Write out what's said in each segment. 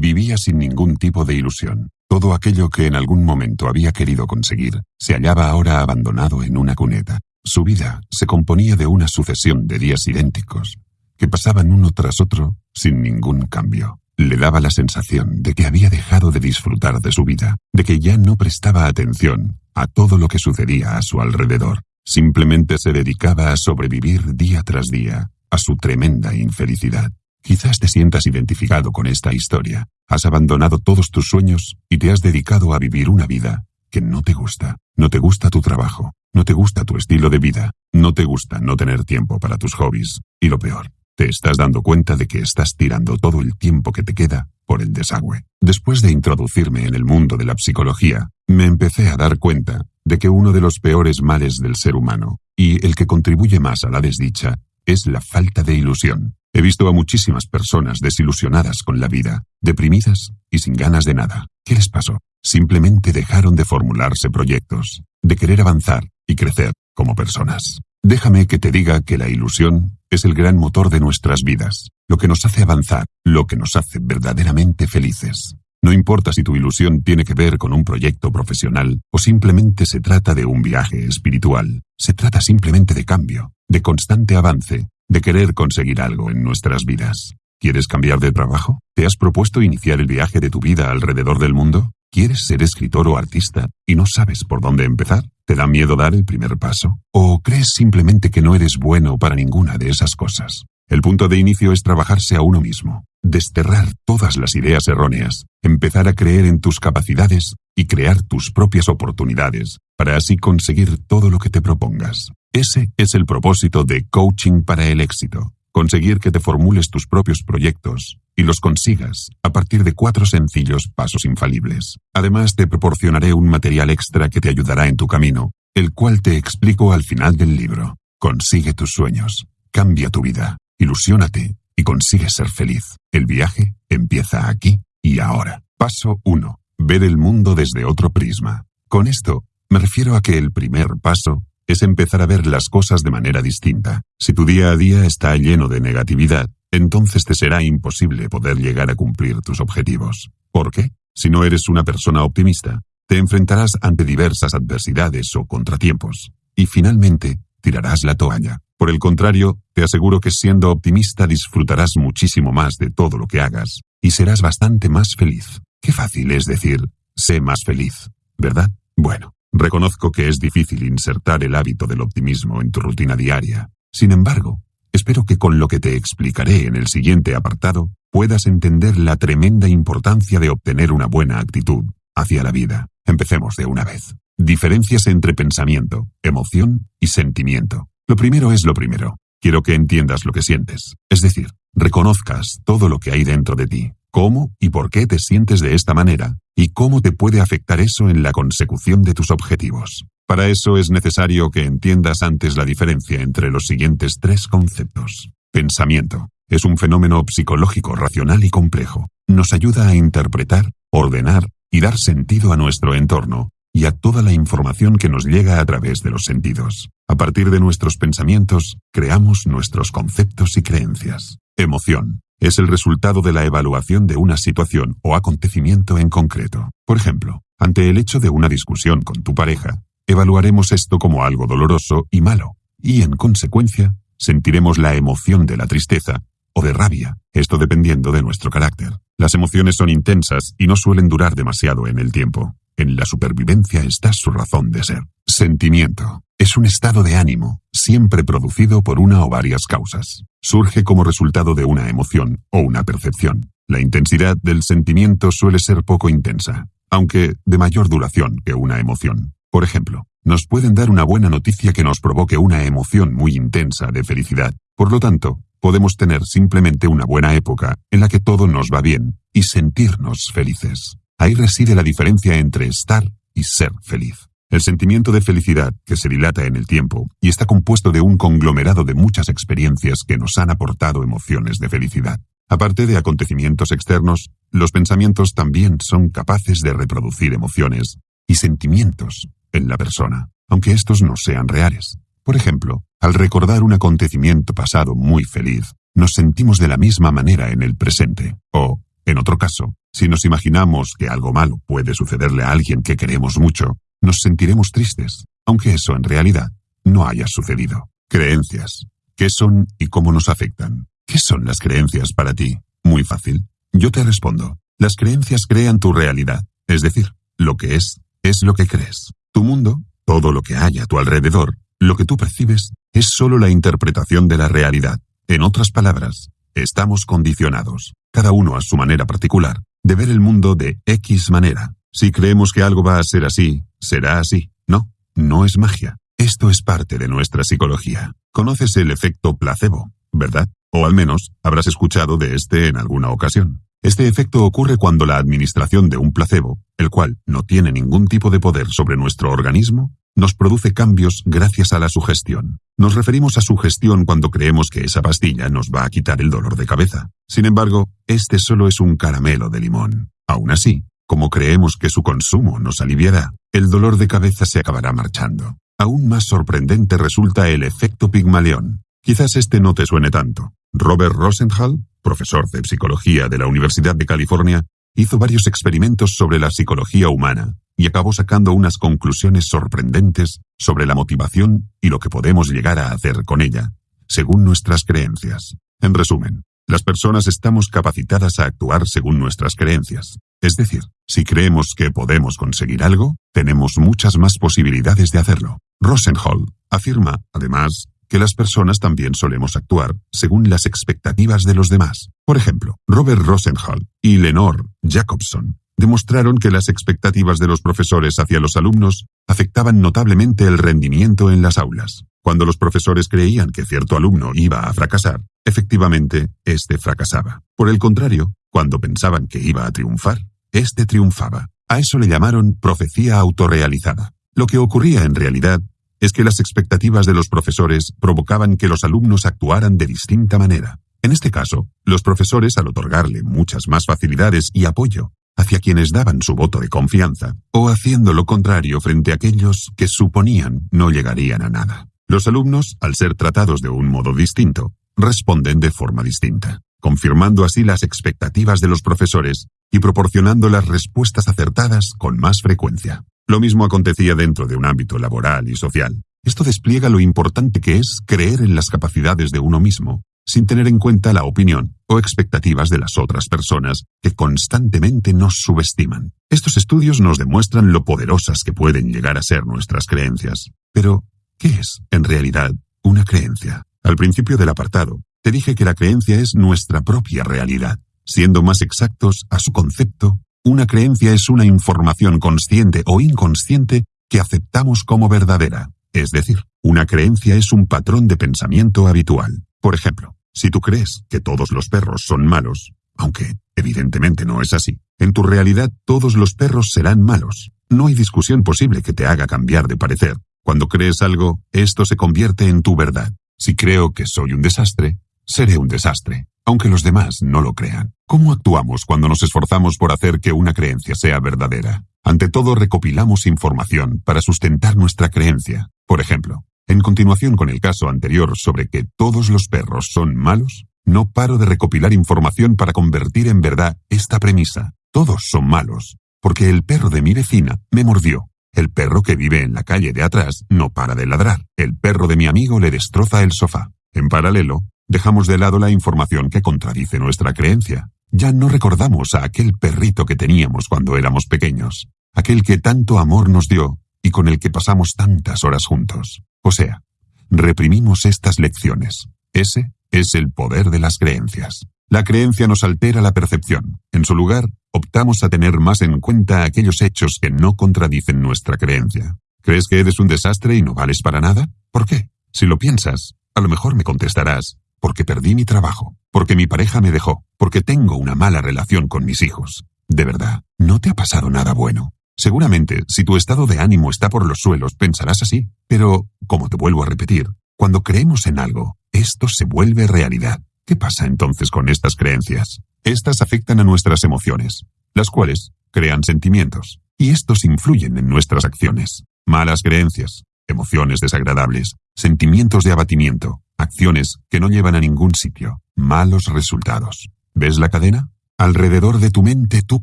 Vivía sin ningún tipo de ilusión. Todo aquello que en algún momento había querido conseguir se hallaba ahora abandonado en una cuneta. Su vida se componía de una sucesión de días idénticos, que pasaban uno tras otro sin ningún cambio. Le daba la sensación de que había dejado de disfrutar de su vida, de que ya no prestaba atención a todo lo que sucedía a su alrededor. Simplemente se dedicaba a sobrevivir día tras día a su tremenda infelicidad. Quizás te sientas identificado con esta historia. Has abandonado todos tus sueños y te has dedicado a vivir una vida que no te gusta. No te gusta tu trabajo, no te gusta tu estilo de vida, no te gusta no tener tiempo para tus hobbies. Y lo peor, te estás dando cuenta de que estás tirando todo el tiempo que te queda por el desagüe. Después de introducirme en el mundo de la psicología, me empecé a dar cuenta de que uno de los peores males del ser humano, y el que contribuye más a la desdicha, es la falta de ilusión. He visto a muchísimas personas desilusionadas con la vida, deprimidas y sin ganas de nada. ¿Qué les pasó? Simplemente dejaron de formularse proyectos, de querer avanzar y crecer como personas. Déjame que te diga que la ilusión es el gran motor de nuestras vidas, lo que nos hace avanzar, lo que nos hace verdaderamente felices. No importa si tu ilusión tiene que ver con un proyecto profesional o simplemente se trata de un viaje espiritual, se trata simplemente de cambio, de constante avance, de querer conseguir algo en nuestras vidas. ¿Quieres cambiar de trabajo? ¿Te has propuesto iniciar el viaje de tu vida alrededor del mundo? ¿Quieres ser escritor o artista y no sabes por dónde empezar? ¿Te da miedo dar el primer paso? ¿O crees simplemente que no eres bueno para ninguna de esas cosas? El punto de inicio es trabajarse a uno mismo, desterrar todas las ideas erróneas, empezar a creer en tus capacidades y crear tus propias oportunidades, para así conseguir todo lo que te propongas. Ese es el propósito de Coaching para el éxito, conseguir que te formules tus propios proyectos y los consigas a partir de cuatro sencillos pasos infalibles. Además, te proporcionaré un material extra que te ayudará en tu camino, el cual te explico al final del libro. Consigue tus sueños, cambia tu vida. Ilusiónate y consigue ser feliz. El viaje empieza aquí y ahora. Paso 1. Ver el mundo desde otro prisma. Con esto, me refiero a que el primer paso es empezar a ver las cosas de manera distinta. Si tu día a día está lleno de negatividad, entonces te será imposible poder llegar a cumplir tus objetivos. ¿Por qué? Si no eres una persona optimista, te enfrentarás ante diversas adversidades o contratiempos, y finalmente tirarás la toalla. Por el contrario, te aseguro que siendo optimista disfrutarás muchísimo más de todo lo que hagas y serás bastante más feliz. Qué fácil es decir, sé más feliz, ¿verdad? Bueno, reconozco que es difícil insertar el hábito del optimismo en tu rutina diaria. Sin embargo, espero que con lo que te explicaré en el siguiente apartado puedas entender la tremenda importancia de obtener una buena actitud hacia la vida. Empecemos de una vez. Diferencias entre pensamiento, emoción y sentimiento. Lo primero es lo primero. Quiero que entiendas lo que sientes. Es decir, reconozcas todo lo que hay dentro de ti, cómo y por qué te sientes de esta manera y cómo te puede afectar eso en la consecución de tus objetivos. Para eso es necesario que entiendas antes la diferencia entre los siguientes tres conceptos. Pensamiento. Es un fenómeno psicológico racional y complejo. Nos ayuda a interpretar, ordenar y dar sentido a nuestro entorno y a toda la información que nos llega a través de los sentidos. A partir de nuestros pensamientos, creamos nuestros conceptos y creencias. Emoción. Es el resultado de la evaluación de una situación o acontecimiento en concreto. Por ejemplo, ante el hecho de una discusión con tu pareja, evaluaremos esto como algo doloroso y malo, y en consecuencia, sentiremos la emoción de la tristeza o de rabia, esto dependiendo de nuestro carácter. Las emociones son intensas y no suelen durar demasiado en el tiempo. En la supervivencia está su razón de ser. Sentimiento. Es un estado de ánimo, siempre producido por una o varias causas. Surge como resultado de una emoción o una percepción. La intensidad del sentimiento suele ser poco intensa, aunque de mayor duración que una emoción. Por ejemplo, nos pueden dar una buena noticia que nos provoque una emoción muy intensa de felicidad. Por lo tanto, podemos tener simplemente una buena época en la que todo nos va bien y sentirnos felices. Ahí reside la diferencia entre estar y ser feliz. El sentimiento de felicidad, que se dilata en el tiempo y está compuesto de un conglomerado de muchas experiencias que nos han aportado emociones de felicidad. Aparte de acontecimientos externos, los pensamientos también son capaces de reproducir emociones y sentimientos en la persona, aunque estos no sean reales. Por ejemplo, al recordar un acontecimiento pasado muy feliz, nos sentimos de la misma manera en el presente, o, en otro caso, Si nos imaginamos que algo malo puede sucederle a alguien que queremos mucho, nos sentiremos tristes, aunque eso en realidad no haya sucedido. Creencias. ¿Qué son y cómo nos afectan? ¿Qué son las creencias para ti? Muy fácil. Yo te respondo. Las creencias crean tu realidad, es decir, lo que es, es lo que crees. Tu mundo, todo lo que hay a tu alrededor, lo que tú percibes, es solo la interpretación de la realidad. En otras palabras, estamos condicionados, cada uno a su manera particular, de ver el mundo de X manera. Si creemos que algo va a ser así, será así. No, no es magia. Esto es parte de nuestra psicología. Conoces el efecto placebo, ¿verdad? O al menos habrás escuchado de este en alguna ocasión. Este efecto ocurre cuando la administración de un placebo, el cual no tiene ningún tipo de poder sobre nuestro organismo, nos produce cambios gracias a la sugestión. Nos referimos a sugestión cuando creemos que esa pastilla nos va a quitar el dolor de cabeza. Sin embargo, este solo es un caramelo de limón. Aún así, como creemos que su consumo nos aliviará, el dolor de cabeza se acabará marchando. Aún más sorprendente resulta el efecto Pigmalión. Quizás este no te suene tanto. Robert Rosenthal, profesor de psicología de la Universidad de California, hizo varios experimentos sobre la psicología humana y acabó sacando unas conclusiones sorprendentes sobre la motivación y lo que podemos llegar a hacer con ella, según nuestras creencias. En resumen, las personas estamos capacitadas a actuar según nuestras creencias. Es decir, si creemos que podemos conseguir algo, tenemos muchas más posibilidades de hacerlo. Rosenhall afirma, además, que las personas también solemos actuar según las expectativas de los demás. Por ejemplo, Robert Rosenhall y Lenore Jacobson demostraron que las expectativas de los profesores hacia los alumnos afectaban notablemente el rendimiento en las aulas. Cuando los profesores creían que cierto alumno iba a fracasar, efectivamente, éste fracasaba. Por el contrario, cuando pensaban que iba a triunfar, éste triunfaba. A eso le llamaron profecía autorrealizada. Lo que ocurría en realidad es que las expectativas de los profesores provocaban que los alumnos actuaran de distinta manera. En este caso, los profesores, al otorgarle muchas más facilidades y apoyo hacia quienes daban su voto de confianza, o haciendo lo contrario frente a aquellos que suponían no llegarían a nada. Los alumnos, al ser tratados de un modo distinto, responden de forma distinta, confirmando así las expectativas de los profesores y proporcionando las respuestas acertadas con más frecuencia. Lo mismo acontecía dentro de un ámbito laboral y social. Esto despliega lo importante que es creer en las capacidades de uno mismo, sin tener en cuenta la opinión o expectativas de las otras personas que constantemente nos subestiman. Estos estudios nos demuestran lo poderosas que pueden llegar a ser nuestras creencias. Pero, ¿qué es, en realidad, una creencia? Al principio del apartado, te dije que la creencia es nuestra propia realidad. Siendo más exactos a su concepto, una creencia es una información consciente o inconsciente que aceptamos como verdadera. Es decir, una creencia es un patrón de pensamiento habitual. Por ejemplo, si tú crees que todos los perros son malos, aunque evidentemente no es así, en tu realidad todos los perros serán malos. No hay discusión posible que te haga cambiar de parecer. Cuando crees algo, esto se convierte en tu verdad. Si creo que soy un desastre, seré un desastre aunque los demás no lo crean. ¿Cómo actuamos cuando nos esforzamos por hacer que una creencia sea verdadera? Ante todo, recopilamos información para sustentar nuestra creencia. Por ejemplo, en continuación con el caso anterior sobre que todos los perros son malos, no paro de recopilar información para convertir en verdad esta premisa. Todos son malos, porque el perro de mi vecina me mordió. El perro que vive en la calle de atrás no para de ladrar. El perro de mi amigo le destroza el sofá. En paralelo, Dejamos de lado la información que contradice nuestra creencia. Ya no recordamos a aquel perrito que teníamos cuando éramos pequeños, aquel que tanto amor nos dio y con el que pasamos tantas horas juntos. O sea, reprimimos estas lecciones. Ese es el poder de las creencias. La creencia nos altera la percepción. En su lugar, optamos a tener más en cuenta aquellos hechos que no contradicen nuestra creencia. ¿Crees que eres un desastre y no vales para nada? ¿Por qué? Si lo piensas, a lo mejor me contestarás, porque perdí mi trabajo, porque mi pareja me dejó, porque tengo una mala relación con mis hijos. De verdad, no te ha pasado nada bueno. Seguramente, si tu estado de ánimo está por los suelos, pensarás así. Pero, como te vuelvo a repetir, cuando creemos en algo, esto se vuelve realidad. ¿Qué pasa entonces con estas creencias? Estas afectan a nuestras emociones, las cuales crean sentimientos, y estos influyen en nuestras acciones. Malas creencias, emociones desagradables, sentimientos de abatimiento, acciones que no llevan a ningún sitio, malos resultados. ¿Ves la cadena? Alrededor de tu mente tú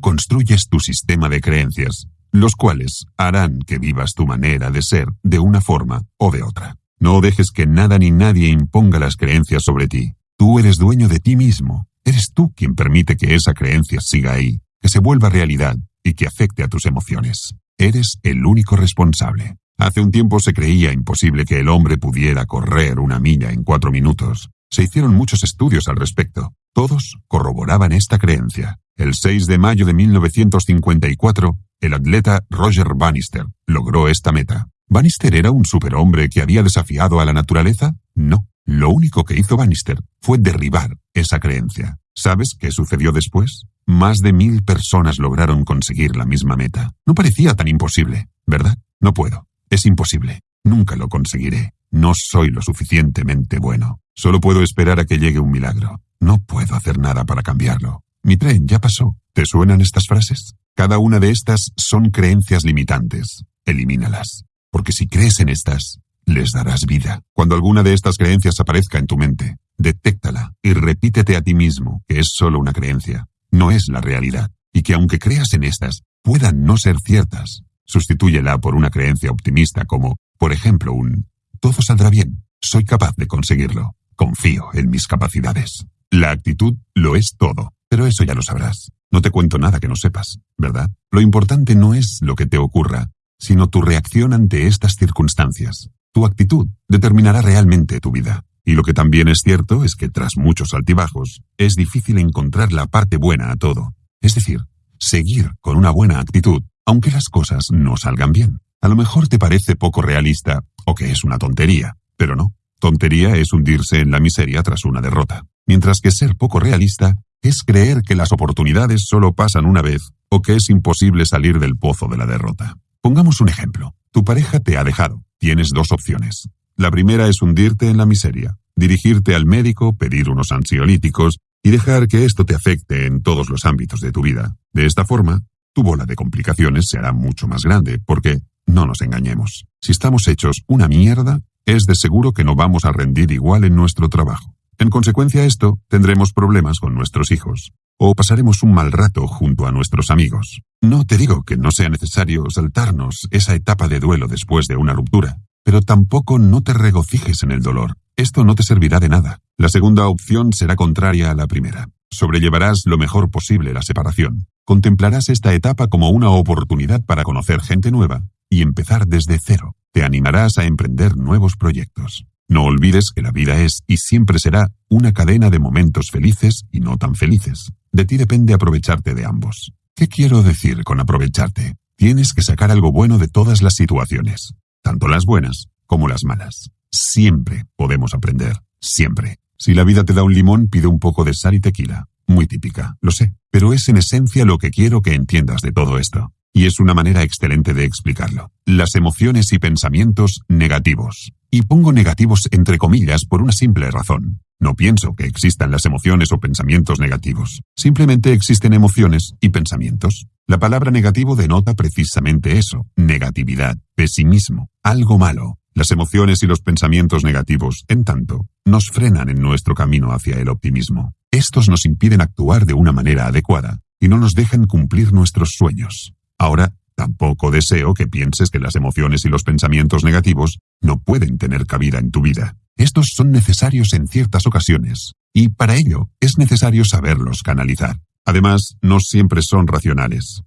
construyes tu sistema de creencias, los cuales harán que vivas tu manera de ser de una forma o de otra. No dejes que nada ni nadie imponga las creencias sobre ti. Tú eres dueño de ti mismo. Eres tú quien permite que esa creencia siga ahí, que se vuelva realidad y que afecte a tus emociones. Eres el único responsable. Hace un tiempo se creía imposible que el hombre pudiera correr una milla en cuatro minutos. Se hicieron muchos estudios al respecto. Todos corroboraban esta creencia. El 6 de mayo de 1954, el atleta Roger Bannister logró esta meta. ¿Bannister era un superhombre que había desafiado a la naturaleza? No. Lo único que hizo Bannister fue derribar esa creencia. ¿Sabes qué sucedió después? Más de mil personas lograron conseguir la misma meta. No parecía tan imposible, ¿verdad? No puedo. Es imposible. Nunca lo conseguiré. No soy lo suficientemente bueno. Solo puedo esperar a que llegue un milagro. No puedo hacer nada para cambiarlo. Mi tren ya pasó. ¿Te suenan estas frases? Cada una de estas son creencias limitantes. Elimínalas. Porque si crees en estas, les darás vida. Cuando alguna de estas creencias aparezca en tu mente, detéctala y repítete a ti mismo que es solo una creencia, no es la realidad, y que aunque creas en estas, puedan no ser ciertas. Sustitúyela por una creencia optimista como, por ejemplo, un todo saldrá bien, soy capaz de conseguirlo, confío en mis capacidades. La actitud lo es todo, pero eso ya lo sabrás. No te cuento nada que no sepas, ¿verdad? Lo importante no es lo que te ocurra, sino tu reacción ante estas circunstancias. Tu actitud determinará realmente tu vida. Y lo que también es cierto es que tras muchos altibajos, es difícil encontrar la parte buena a todo. Es decir, seguir con una buena actitud, aunque las cosas no salgan bien. A lo mejor te parece poco realista o que es una tontería, pero no. Tontería es hundirse en la miseria tras una derrota, mientras que ser poco realista es creer que las oportunidades solo pasan una vez o que es imposible salir del pozo de la derrota. Pongamos un ejemplo. Tu pareja te ha dejado. Tienes dos opciones. La primera es hundirte en la miseria, dirigirte al médico, pedir unos ansiolíticos y dejar que esto te afecte en todos los ámbitos de tu vida. De esta forma, tu bola de complicaciones será mucho más grande, porque, no nos engañemos, si estamos hechos una mierda, es de seguro que no vamos a rendir igual en nuestro trabajo. En consecuencia a esto, tendremos problemas con nuestros hijos, o pasaremos un mal rato junto a nuestros amigos. No te digo que no sea necesario saltarnos esa etapa de duelo después de una ruptura, pero tampoco no te regocijes en el dolor. Esto no te servirá de nada. La segunda opción será contraria a la primera. Sobrellevarás lo mejor posible la separación. Contemplarás esta etapa como una oportunidad para conocer gente nueva y empezar desde cero. Te animarás a emprender nuevos proyectos. No olvides que la vida es y siempre será una cadena de momentos felices y no tan felices. De ti depende aprovecharte de ambos. ¿Qué quiero decir con aprovecharte? Tienes que sacar algo bueno de todas las situaciones, tanto las buenas como las malas. Siempre podemos aprender, siempre. Si la vida te da un limón, pide un poco de sal y tequila. Muy típica, lo sé, pero es en esencia lo que quiero que entiendas de todo esto. Y es una manera excelente de explicarlo. Las emociones y pensamientos negativos. Y pongo negativos entre comillas por una simple razón. No pienso que existan las emociones o pensamientos negativos. Simplemente existen emociones y pensamientos. La palabra negativo denota precisamente eso, negatividad, pesimismo, algo malo. Las emociones y los pensamientos negativos, en tanto, nos frenan en nuestro camino hacia el optimismo. Estos nos impiden actuar de una manera adecuada y no nos dejan cumplir nuestros sueños. Ahora, tampoco deseo que pienses que las emociones y los pensamientos negativos no pueden tener cabida en tu vida. Estos son necesarios en ciertas ocasiones, y para ello es necesario saberlos canalizar. Además, no siempre son racionales.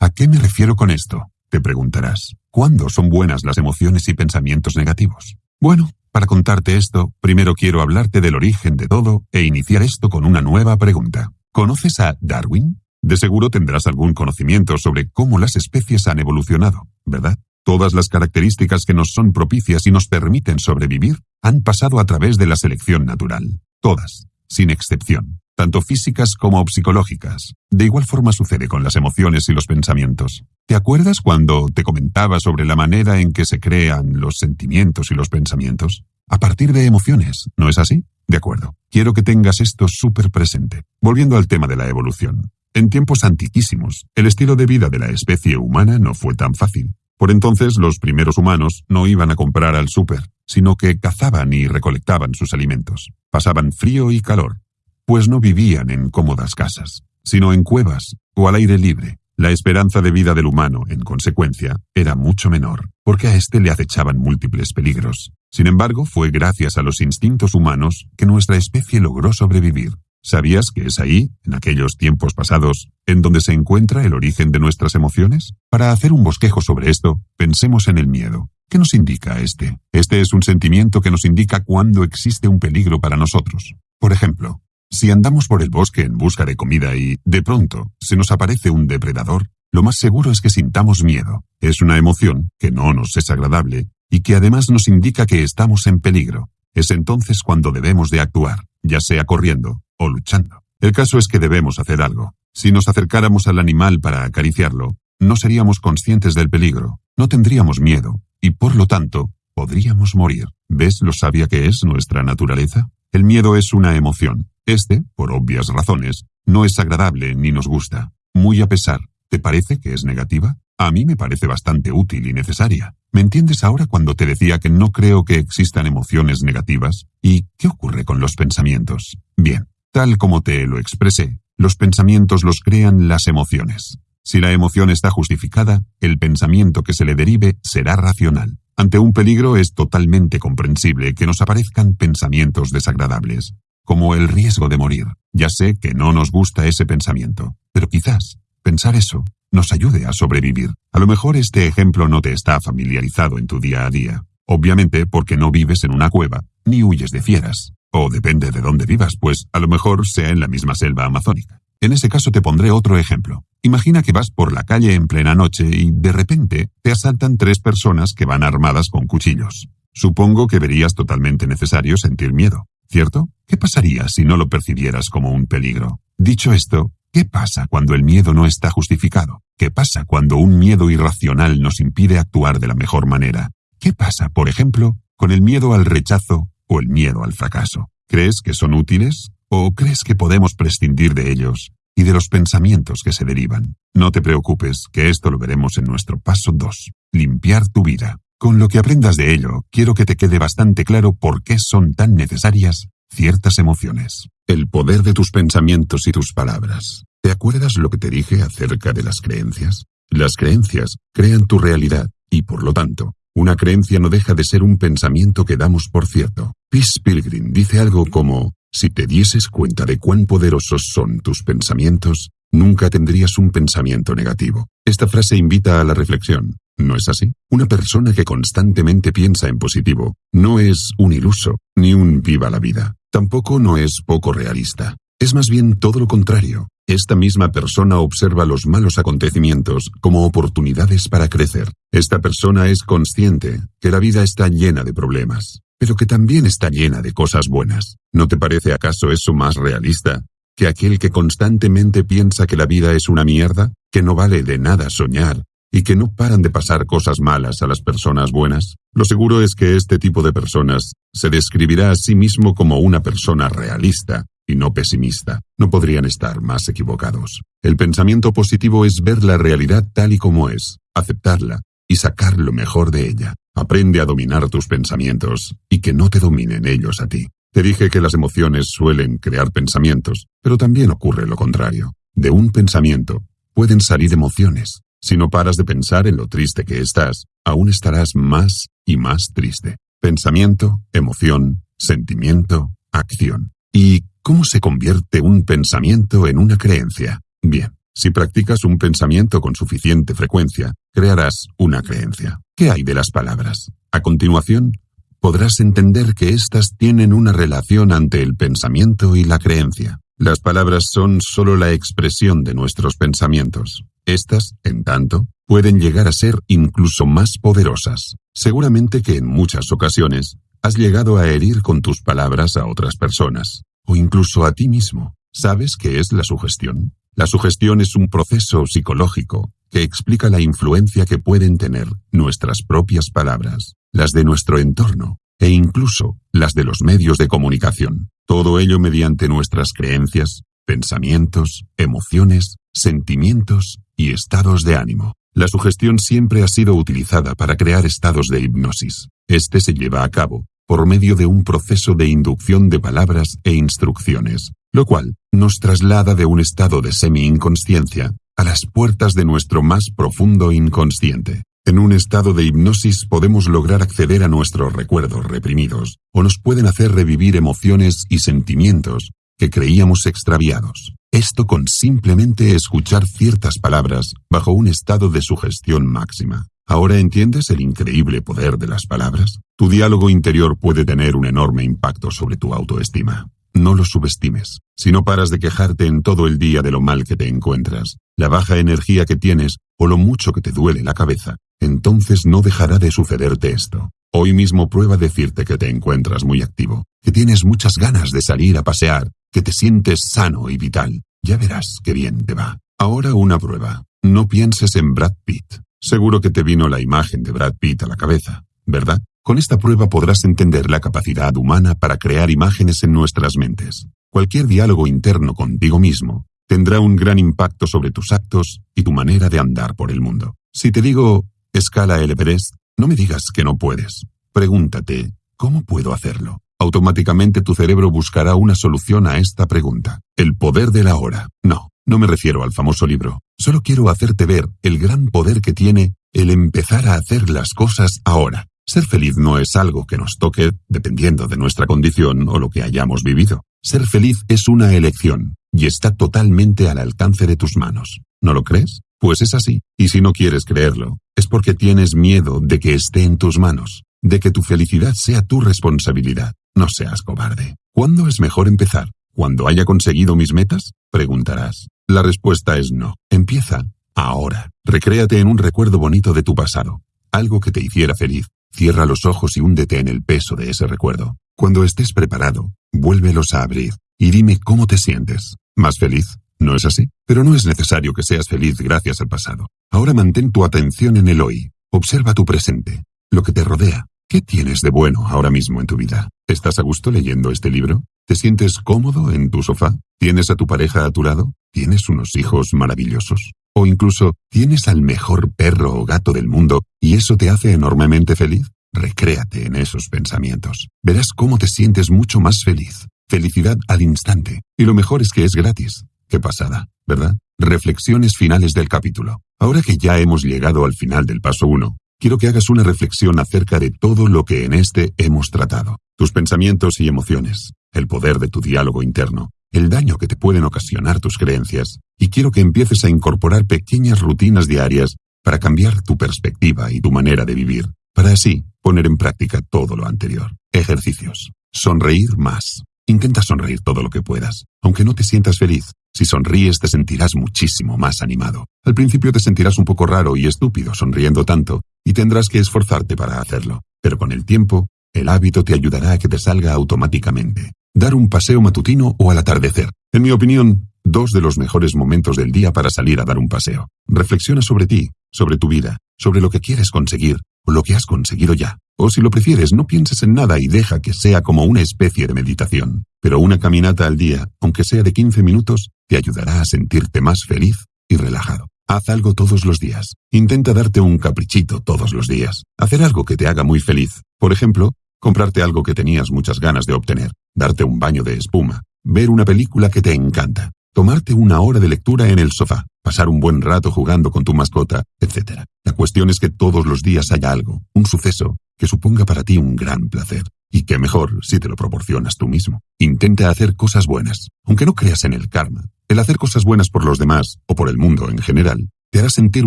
¿A qué me refiero con esto? Te preguntarás. ¿Cuándo son buenas las emociones y pensamientos negativos? Bueno, para contarte esto, primero quiero hablarte del origen de todo e iniciar esto con una nueva pregunta. ¿Conoces a Darwin? De seguro tendrás algún conocimiento sobre cómo las especies han evolucionado, ¿verdad? Todas las características que nos son propicias y nos permiten sobrevivir han pasado a través de la selección natural. Todas, sin excepción, tanto físicas como psicológicas. De igual forma sucede con las emociones y los pensamientos. ¿Te acuerdas cuando te comentaba sobre la manera en que se crean los sentimientos y los pensamientos? A partir de emociones, ¿no es así? De acuerdo. Quiero que tengas esto súper presente. Volviendo al tema de la evolución. En tiempos antiquísimos, el estilo de vida de la especie humana no fue tan fácil. Por entonces, los primeros humanos no iban a comprar al súper, sino que cazaban y recolectaban sus alimentos. Pasaban frío y calor, pues no vivían en cómodas casas. sino en cuevas o al aire libre. La esperanza de vida del humano, en consecuencia, era mucho menor, porque a éste le acechaban múltiples peligros. Sin embargo, fue gracias a los instintos humanos que nuestra especie logró sobrevivir. ¿Sabías que es ahí, en aquellos tiempos pasados, en donde se encuentra el origen de nuestras emociones? Para hacer un bosquejo sobre esto, pensemos en el miedo. ¿Qué nos indica este? Este es un sentimiento que nos indica cuándo existe un peligro para nosotros. Por ejemplo, si andamos por el bosque en busca de comida y, de pronto, se nos aparece un depredador, lo más seguro es que sintamos miedo. Es una emoción que no nos es agradable y que además nos indica que estamos en peligro. Es entonces cuando debemos de actuar, ya sea corriendo o luchando. El caso es que debemos hacer algo. Si nos acercáramos al animal para acariciarlo, no seríamos conscientes del peligro, no tendríamos miedo, y por lo tanto, podríamos morir. ¿Ves lo sabia que es nuestra naturaleza? El miedo es una emoción, este, por obvias razones, no es agradable ni nos gusta. Muy a pesar, ¿te parece que es negativa? A mí me parece bastante útil y necesaria. ¿Me entiendes ahora cuando te decía que no creo que existan emociones negativas? ¿Y qué ocurre con los pensamientos? Bien, tal como te lo expresé, los pensamientos los crean las emociones. Si la emoción está justificada, el pensamiento que se le derive será racional. Ante un peligro es totalmente comprensible que nos aparezcan pensamientos desagradables como el riesgo de morir. Ya sé que no nos gusta ese pensamiento, pero quizás pensar eso nos ayude a sobrevivir. A lo mejor este ejemplo no te está familiarizado en tu día a día, obviamente porque no vives en una cueva, ni huyes de fieras, o depende de dónde vivas, pues a lo mejor sea en la misma selva amazónica. En ese caso te pondré otro ejemplo. Imagina que vas por la calle en plena noche y de repente te asaltan tres personas que van armadas con cuchillos. Supongo que verías totalmente necesario sentir miedo. ¿Cierto? ¿Qué pasaría si no lo percibieras como un peligro? Dicho esto, ¿qué pasa cuando el miedo no está justificado? ¿Qué pasa cuando un miedo irracional nos impide actuar de la mejor manera? ¿Qué pasa, por ejemplo, con el miedo al rechazo o el miedo al fracaso? ¿Crees que son útiles? ¿O crees que podemos prescindir de ellos y de los pensamientos que se derivan? No te preocupes, que esto lo veremos en nuestro paso 2. Limpiar tu vida. Con lo que aprendas de ello, quiero que te quede bastante claro por qué son tan necesarias ciertas emociones. El poder de tus pensamientos y tus palabras. ¿Te acuerdas lo que te dije acerca de las creencias? Las creencias crean tu realidad y, por lo tanto, una creencia no deja de ser un pensamiento que damos por cierto. Peace Pilgrim dice algo como, si te dieses cuenta de cuán poderosos son tus pensamientos, nunca tendrías un pensamiento negativo. Esta frase invita a la reflexión. ¿No es así? Una persona que constantemente piensa en positivo no es un iluso, ni un viva la vida. Tampoco no es poco realista. Es más bien todo lo contrario. Esta misma persona observa los malos acontecimientos como oportunidades para crecer. Esta persona es consciente que la vida está llena de problemas, pero que también está llena de cosas buenas. ¿No te parece acaso eso más realista que aquel que constantemente piensa que la vida es una mierda, que no vale de nada soñar y que no paran de pasar cosas malas a las personas buenas? Lo seguro es que este tipo de personas se describirá a sí mismo como una persona realista y no pesimista. No podrían estar más equivocados. El pensamiento positivo es ver la realidad tal y como es, aceptarla y sacar lo mejor de ella. Aprende a dominar tus pensamientos y que no te dominen ellos a ti. Te dije que las emociones suelen crear pensamientos, pero también ocurre lo contrario. De un pensamiento pueden salir emociones. Si no paras de pensar en lo triste que estás, aún estarás más y más triste. Pensamiento, emoción, sentimiento, acción. ¿Y cómo se convierte un pensamiento en una creencia? Bien, si practicas un pensamiento con suficiente frecuencia, crearás una creencia. ¿Qué hay de las palabras? A continuación, podrás entender que éstas tienen una relación ante el pensamiento y la creencia. Las palabras son sólo la expresión de nuestros pensamientos. Estas, en tanto, pueden llegar a ser incluso más poderosas. Seguramente que en muchas ocasiones has llegado a herir con tus palabras a otras personas, o incluso a ti mismo. ¿Sabes qué es la sugestión? La sugestión es un proceso psicológico que explica la influencia que pueden tener nuestras propias palabras, las de nuestro entorno e incluso las de los medios de comunicación. Todo ello mediante nuestras creencias, pensamientos, emociones, sentimientos y estados de ánimo. La sugestión siempre ha sido utilizada para crear estados de hipnosis. Este se lleva a cabo por medio de un proceso de inducción de palabras e instrucciones. lo cual nos traslada de un estado de semi-inconsciencia a las puertas de nuestro más profundo inconsciente. En un estado de hipnosis podemos lograr acceder a nuestros recuerdos reprimidos, o nos pueden hacer revivir emociones y sentimientos que creíamos extraviados. Esto con simplemente escuchar ciertas palabras bajo un estado de sugestión máxima. ¿Ahora entiendes el increíble poder de las palabras? Tu diálogo interior puede tener un enorme impacto sobre tu autoestima. No lo subestimes. Si no paras de quejarte en todo el día de lo mal que te encuentras, la baja energía que tienes o lo mucho que te duele la cabeza, entonces no dejará de sucederte esto. Hoy mismo prueba decirte que te encuentras muy activo, que tienes muchas ganas de salir a pasear, que te sientes sano y vital. Ya verás qué bien te va. Ahora una prueba. No pienses en Brad Pitt. Seguro que te vino la imagen de Brad Pitt a la cabeza, ¿verdad? Con esta prueba podrás entender la capacidad humana para crear imágenes en nuestras mentes. Cualquier diálogo interno contigo mismo tendrá un gran impacto sobre tus actos y tu manera de andar por el mundo. Si te digo, escala el Everest, no me digas que no puedes. Pregúntate, ¿cómo puedo hacerlo? Automáticamente tu cerebro buscará una solución a esta pregunta. El poder de la hora. No, no me refiero al famoso libro. Solo quiero hacerte ver el gran poder que tiene el empezar a hacer las cosas ahora. Ser feliz no es algo que nos toque dependiendo de nuestra condición o lo que hayamos vivido. Ser feliz es una elección y está totalmente al alcance de tus manos. ¿No lo crees? Pues es así. Y si no quieres creerlo, es porque tienes miedo de que esté en tus manos, de que tu felicidad sea tu responsabilidad. No seas cobarde. ¿Cuándo es mejor empezar? ¿Cuando haya conseguido mis metas? Preguntarás. La respuesta es no. Empieza ahora. Recréate en un recuerdo bonito de tu pasado, algo que te hiciera feliz. Cierra los ojos y húndete en el peso de ese recuerdo. Cuando estés preparado, vuélvelos a abrir y dime cómo te sientes. ¿Más feliz? ¿No es así? Pero no es necesario que seas feliz gracias al pasado. Ahora mantén tu atención en el hoy. Observa tu presente, lo que te rodea. ¿Qué tienes de bueno ahora mismo en tu vida? ¿Estás a gusto leyendo este libro? ¿Te sientes cómodo en tu sofá? ¿Tienes a tu pareja a tu lado? ¿Tienes unos hijos maravillosos? ¿O incluso tienes al mejor perro o gato del mundo y eso te hace enormemente feliz? Recréate en esos pensamientos. Verás cómo te sientes mucho más feliz. Felicidad al instante. Y lo mejor es que es gratis. Qué pasada, ¿verdad? Reflexiones finales del capítulo. Ahora que ya hemos llegado al final del paso 1, quiero que hagas una reflexión acerca de todo lo que en este hemos tratado. Tus pensamientos y emociones, el poder de tu diálogo interno, el daño que te pueden ocasionar tus creencias, y quiero que empieces a incorporar pequeñas rutinas diarias para cambiar tu perspectiva y tu manera de vivir, para así poner en práctica todo lo anterior. Ejercicios. Sonreír más. Intenta sonreír todo lo que puedas, aunque no te sientas feliz. Si sonríes te sentirás muchísimo más animado. Al principio te sentirás un poco raro y estúpido sonriendo tanto, y tendrás que esforzarte para hacerlo. Pero con el tiempo, el hábito te ayudará a que te salga automáticamente dar un paseo matutino o al atardecer. En mi opinión, dos de los mejores momentos del día para salir a dar un paseo. Reflexiona sobre ti, sobre tu vida, sobre lo que quieres conseguir lo que has conseguido ya. O si lo prefieres, no pienses en nada y deja que sea como una especie de meditación. Pero una caminata al día, aunque sea de 15 minutos, te ayudará a sentirte más feliz y relajado. Haz algo todos los días. Intenta darte un caprichito todos los días. Hacer algo que te haga muy feliz. Por ejemplo, comprarte algo que tenías muchas ganas de obtener darte un baño de espuma, ver una película que te encanta, tomarte una hora de lectura en el sofá, pasar un buen rato jugando con tu mascota, etc. La cuestión es que todos los días haya algo, un suceso, que suponga para ti un gran placer. Y qué mejor si te lo proporcionas tú mismo. Intenta hacer cosas buenas, aunque no creas en el karma. El hacer cosas buenas por los demás, o por el mundo en general, te hará sentir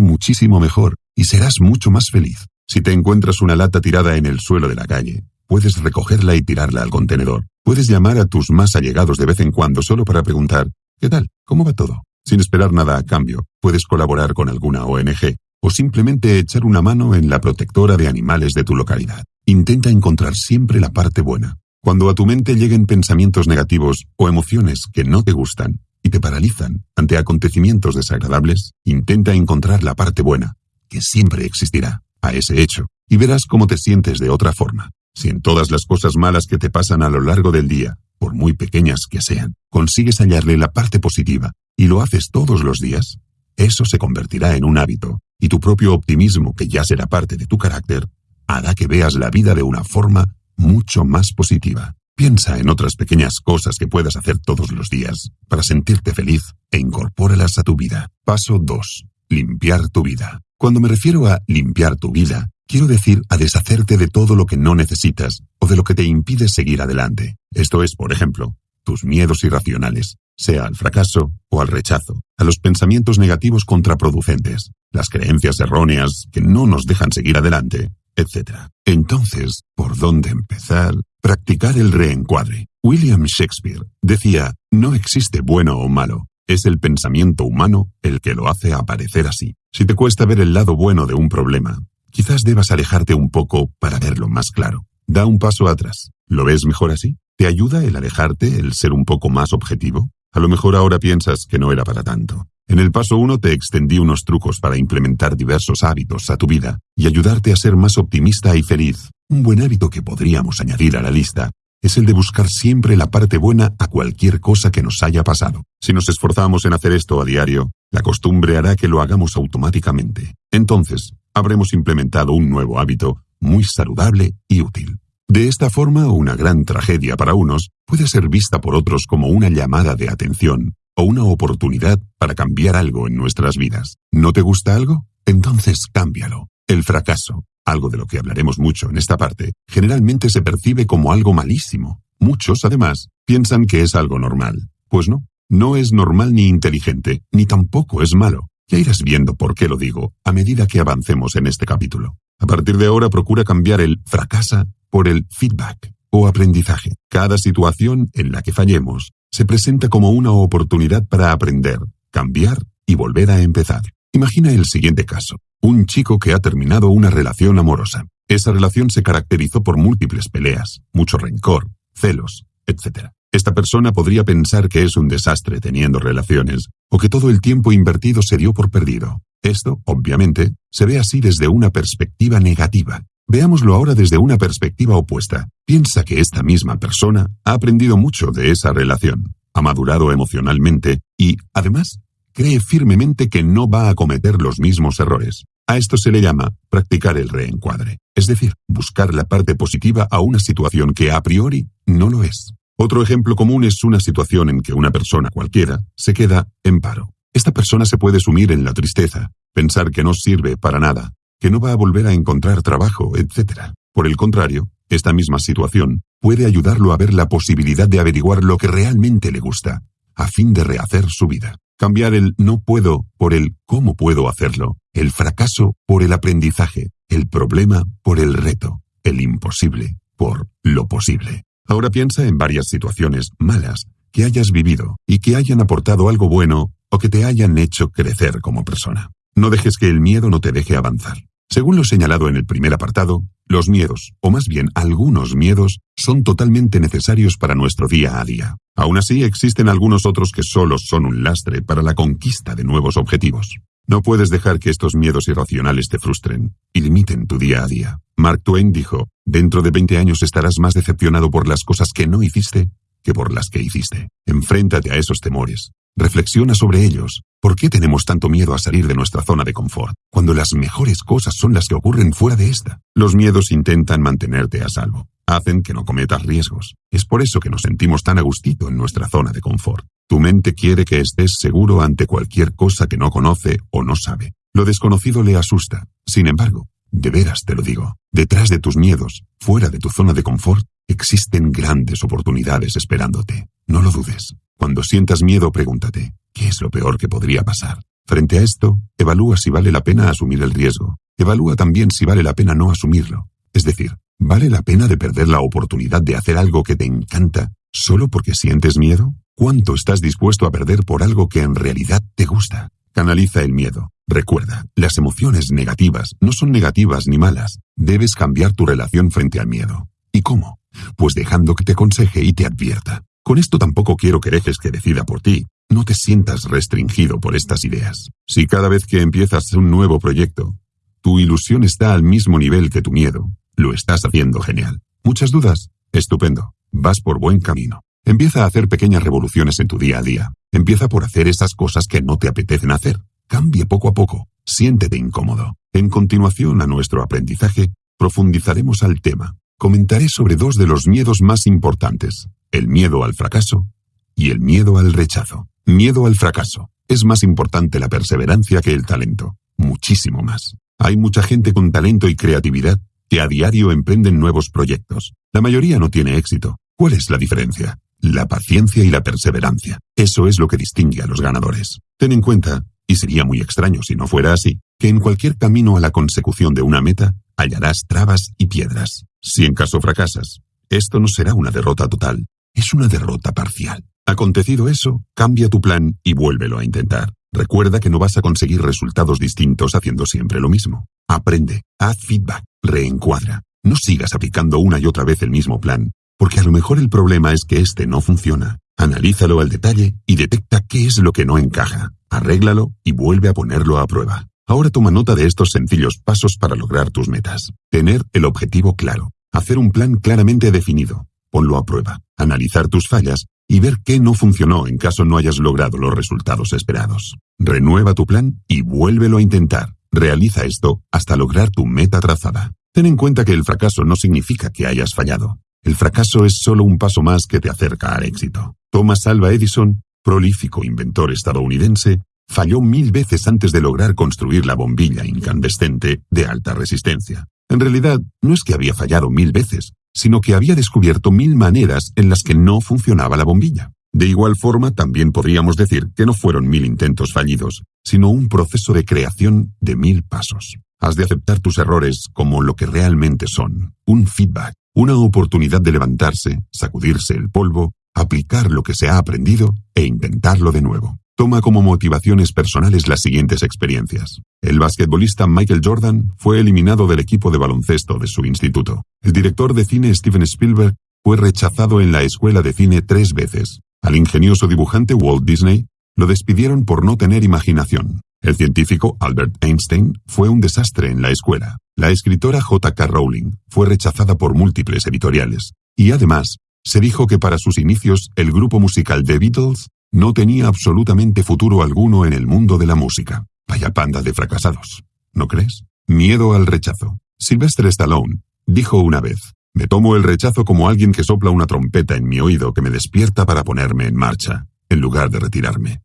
muchísimo mejor y serás mucho más feliz. Si te encuentras una lata tirada en el suelo de la calle, puedes recogerla y tirarla al contenedor. Puedes llamar a tus más allegados de vez en cuando solo para preguntar, ¿qué tal? ¿Cómo va todo? Sin esperar nada a cambio, puedes colaborar con alguna ONG o simplemente echar una mano en la protectora de animales de tu localidad. Intenta encontrar siempre la parte buena. Cuando a tu mente lleguen pensamientos negativos o emociones que no te gustan y te paralizan ante acontecimientos desagradables, intenta encontrar la parte buena, que siempre existirá, a ese hecho, y verás cómo te sientes de otra forma. Si en todas las cosas malas que te pasan a lo largo del día, por muy pequeñas que sean, consigues hallarle la parte positiva y lo haces todos los días, eso se convertirá en un hábito y tu propio optimismo, que ya será parte de tu carácter, hará que veas la vida de una forma mucho más positiva. Piensa en otras pequeñas cosas que puedas hacer todos los días para sentirte feliz e incorpóralas a tu vida. Paso 2. Limpiar tu vida. Cuando me refiero a limpiar tu vida, quiero decir a deshacerte de todo lo que no necesitas o de lo que te impide seguir adelante. Esto es, por ejemplo, tus miedos irracionales, sea al fracaso o al rechazo, a los pensamientos negativos contraproducentes, las creencias erróneas que no nos dejan seguir adelante, etc. Entonces, ¿por dónde empezar? Practicar el reencuadre. William Shakespeare decía, no existe bueno o malo, es el pensamiento humano el que lo hace aparecer así. Si te cuesta ver el lado bueno de un problema, quizás debas alejarte un poco para verlo más claro. Da un paso atrás. ¿Lo ves mejor así? ¿Te ayuda el alejarte, el ser un poco más objetivo? A lo mejor ahora piensas que no era para tanto. En el paso 1 te extendí unos trucos para implementar diversos hábitos a tu vida y ayudarte a ser más optimista y feliz. Un buen hábito que podríamos añadir a la lista es el de buscar siempre la parte buena a cualquier cosa que nos haya pasado. Si nos esforzamos en hacer esto a diario, la costumbre hará que lo hagamos automáticamente. Entonces, habremos implementado un nuevo hábito muy saludable y útil. De esta forma, una gran tragedia para unos puede ser vista por otros como una llamada de atención o una oportunidad para cambiar algo en nuestras vidas. ¿No te gusta algo? Entonces cámbialo. El fracaso, algo de lo que hablaremos mucho en esta parte, generalmente se percibe como algo malísimo. Muchos, además, piensan que es algo normal. Pues no, no es normal ni inteligente, ni tampoco es malo. Ya irás viendo por qué lo digo a medida que avancemos en este capítulo. A partir de ahora procura cambiar el fracasa por el feedback o aprendizaje. Cada situación en la que fallemos se presenta como una oportunidad para aprender, cambiar y volver a empezar. Imagina el siguiente caso. Un chico que ha terminado una relación amorosa. Esa relación se caracterizó por múltiples peleas, mucho rencor, celos, etc. Esta persona podría pensar que es un desastre teniendo relaciones, o que todo el tiempo invertido se dio por perdido. Esto, obviamente, se ve así desde una perspectiva negativa. Veámoslo ahora desde una perspectiva opuesta. Piensa que esta misma persona ha aprendido mucho de esa relación, ha madurado emocionalmente y, además, cree firmemente que no va a cometer los mismos errores. A esto se le llama practicar el reencuadre, es decir, buscar la parte positiva a una situación que a priori no lo es. Otro ejemplo común es una situación en que una persona cualquiera se queda en paro. Esta persona se puede sumir en la tristeza, pensar que no sirve para nada, que no va a volver a encontrar trabajo, etc. Por el contrario, esta misma situación puede ayudarlo a ver la posibilidad de averiguar lo que realmente le gusta, a fin de rehacer su vida. Cambiar el no puedo por el cómo puedo hacerlo, el fracaso por el aprendizaje, el problema por el reto, el imposible por lo posible. Ahora piensa en varias situaciones malas que hayas vivido y que hayan aportado algo bueno o que te hayan hecho crecer como persona. No dejes que el miedo no te deje avanzar. Según lo señalado en el primer apartado, los miedos, o más bien algunos miedos, son totalmente necesarios para nuestro día a día. Aún así, existen algunos otros que solo son un lastre para la conquista de nuevos objetivos. No puedes dejar que estos miedos irracionales te frustren y limiten tu día a día. Mark Twain dijo, dentro de 20 años estarás más decepcionado por las cosas que no hiciste que por las que hiciste. Enfréntate a esos temores. Reflexiona sobre ellos. ¿Por qué tenemos tanto miedo a salir de nuestra zona de confort, cuando las mejores cosas son las que ocurren fuera de esta? Los miedos intentan mantenerte a salvo. Hacen que no cometas riesgos. Es por eso que nos sentimos tan a gustito en nuestra zona de confort. Tu mente quiere que estés seguro ante cualquier cosa que no conoce o no sabe. Lo desconocido le asusta. Sin embargo, de veras te lo digo, detrás de tus miedos, fuera de tu zona de confort, existen grandes oportunidades esperándote. No lo dudes. Cuando sientas miedo, pregúntate, ¿qué es lo peor que podría pasar? Frente a esto, evalúa si vale la pena asumir el riesgo. Evalúa también si vale la pena no asumirlo. Es decir, ¿vale la pena de perder la oportunidad de hacer algo que te encanta solo porque sientes miedo? ¿Cuánto estás dispuesto a perder por algo que en realidad te gusta? Canaliza el miedo. Recuerda, las emociones negativas no son negativas ni malas. Debes cambiar tu relación frente al miedo. ¿Y cómo? Pues dejando que te aconseje y te advierta. Con esto tampoco quiero que dejes que decida por ti. No te sientas restringido por estas ideas. Si cada vez que empiezas un nuevo proyecto, tu ilusión está al mismo nivel que tu miedo, lo estás haciendo genial. ¿Muchas dudas? Estupendo. Vas por buen camino. Empieza a hacer pequeñas revoluciones en tu día a día. Empieza por hacer esas cosas que no te apetecen hacer. Cambia poco a poco. Siéntete incómodo. En continuación a nuestro aprendizaje, profundizaremos al tema. comentaré sobre dos de los miedos más importantes, el miedo al fracaso y el miedo al rechazo. Miedo al fracaso. Es más importante la perseverancia que el talento, muchísimo más. Hay mucha gente con talento y creatividad que a diario emprenden nuevos proyectos. La mayoría no tiene éxito. ¿Cuál es la diferencia? La paciencia y la perseverancia. Eso es lo que distingue a los ganadores. Ten en cuenta, y sería muy extraño si no fuera así, que en cualquier camino a la consecución de una meta hallarás trabas y piedras. Si en caso fracasas, esto no será una derrota total, es una derrota parcial. Acontecido eso, cambia tu plan y vuélvelo a intentar. Recuerda que no vas a conseguir resultados distintos haciendo siempre lo mismo. Aprende, haz feedback, reencuadra. No sigas aplicando una y otra vez el mismo plan, porque a lo mejor el problema es que este no funciona. Analízalo al detalle y detecta qué es lo que no encaja. Arréglalo y vuelve a ponerlo a prueba. Ahora toma nota de estos sencillos pasos para lograr tus metas. Tener el objetivo claro. Hacer un plan claramente definido. Ponlo a prueba. Analizar tus fallas y ver qué no funcionó en caso no hayas logrado los resultados esperados. Renueva tu plan y vuélvelo a intentar. Realiza esto hasta lograr tu meta trazada. Ten en cuenta que el fracaso no significa que hayas fallado. El fracaso es solo un paso más que te acerca al éxito. Thomas Alva Edison, prolífico inventor estadounidense, falló mil veces antes de lograr construir la bombilla incandescente de alta resistencia. En realidad, no es que había fallado mil veces, sino que había descubierto mil maneras en las que no funcionaba la bombilla. De igual forma, también podríamos decir que no fueron mil intentos fallidos, sino un proceso de creación de mil pasos. Has de aceptar tus errores como lo que realmente son, un feedback, una oportunidad de levantarse, sacudirse el polvo, aplicar lo que se ha aprendido e intentarlo de nuevo. Toma como motivaciones personales las siguientes experiencias. El basquetbolista Michael Jordan fue eliminado del equipo de baloncesto de su instituto. El director de cine Steven Spielberg fue rechazado en la escuela de cine tres veces. Al ingenioso dibujante Walt Disney lo despidieron por no tener imaginación. El científico Albert Einstein fue un desastre en la escuela. La escritora J.K. Rowling fue rechazada por múltiples editoriales. Y además, se dijo que para sus inicios el grupo musical The Beatles no tenía absolutamente futuro alguno en el mundo de la música. Vaya panda de fracasados. ¿No crees? Miedo al rechazo. Sylvester Stallone dijo una vez, me tomo el rechazo como alguien que sopla una trompeta en mi oído que me despierta para ponerme en marcha, en lugar de retirarme.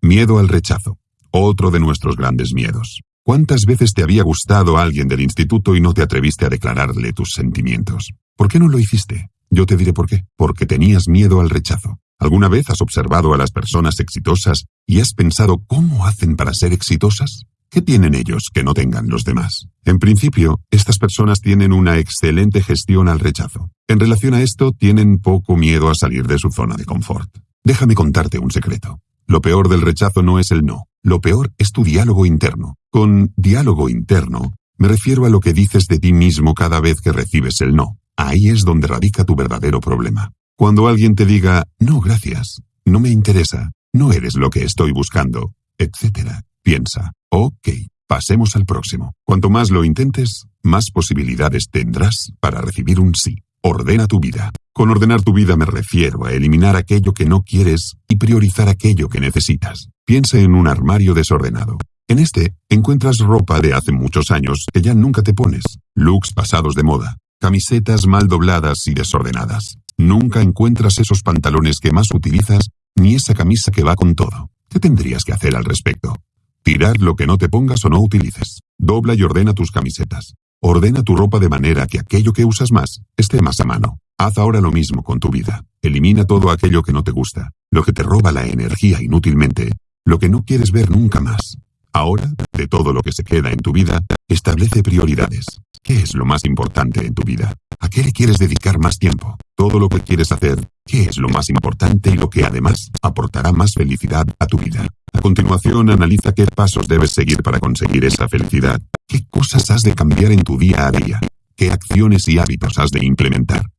Miedo al rechazo. Otro de nuestros grandes miedos. ¿Cuántas veces te había gustado alguien del instituto y no te atreviste a declararle tus sentimientos? ¿Por qué no lo hiciste? Yo te diré por qué. Porque tenías miedo al rechazo. ¿Alguna vez has observado a las personas exitosas y has pensado cómo hacen para ser exitosas? ¿Qué tienen ellos que no tengan los demás? En principio, estas personas tienen una excelente gestión al rechazo. En relación a esto, tienen poco miedo a salir de su zona de confort. Déjame contarte un secreto. Lo peor del rechazo no es el no, lo peor es tu diálogo interno. Con diálogo interno, me refiero a lo que dices de ti mismo cada vez que recibes el no. Ahí es donde radica tu verdadero problema. Cuando alguien te diga, no, gracias, no me interesa, no eres lo que estoy buscando, etc., piensa, ok, pasemos al próximo. Cuanto más lo intentes, más posibilidades tendrás para recibir un sí. Ordena tu vida. Con ordenar tu vida me refiero a eliminar aquello que no quieres y priorizar aquello que necesitas. Piensa en un armario desordenado. En este encuentras ropa de hace muchos años que ya nunca te pones, looks pasados de moda, camisetas mal dobladas y desordenadas. Nunca encuentras esos pantalones que más utilizas ni esa camisa que va con todo. ¿Qué tendrías que hacer al respecto? Tirar lo que no te pongas o no utilices. Dobla y ordena tus camisetas. Ordena tu ropa de manera que aquello que usas más esté más a mano. Haz ahora lo mismo con tu vida. Elimina todo aquello que no te gusta, lo que te roba la energía inútilmente, lo que no quieres ver nunca más. Ahora, de todo lo que se queda en tu vida, establece prioridades. ¿Qué es lo más importante en tu vida? ¿A qué le quieres dedicar más tiempo? Todo lo que quieres hacer, ¿qué es lo más importante y lo que además aportará más felicidad a tu vida? A continuación, analiza qué pasos debes seguir para conseguir esa felicidad. ¿Qué cosas has de cambiar en tu día a día? ¿Qué acciones y hábitos has de implementar?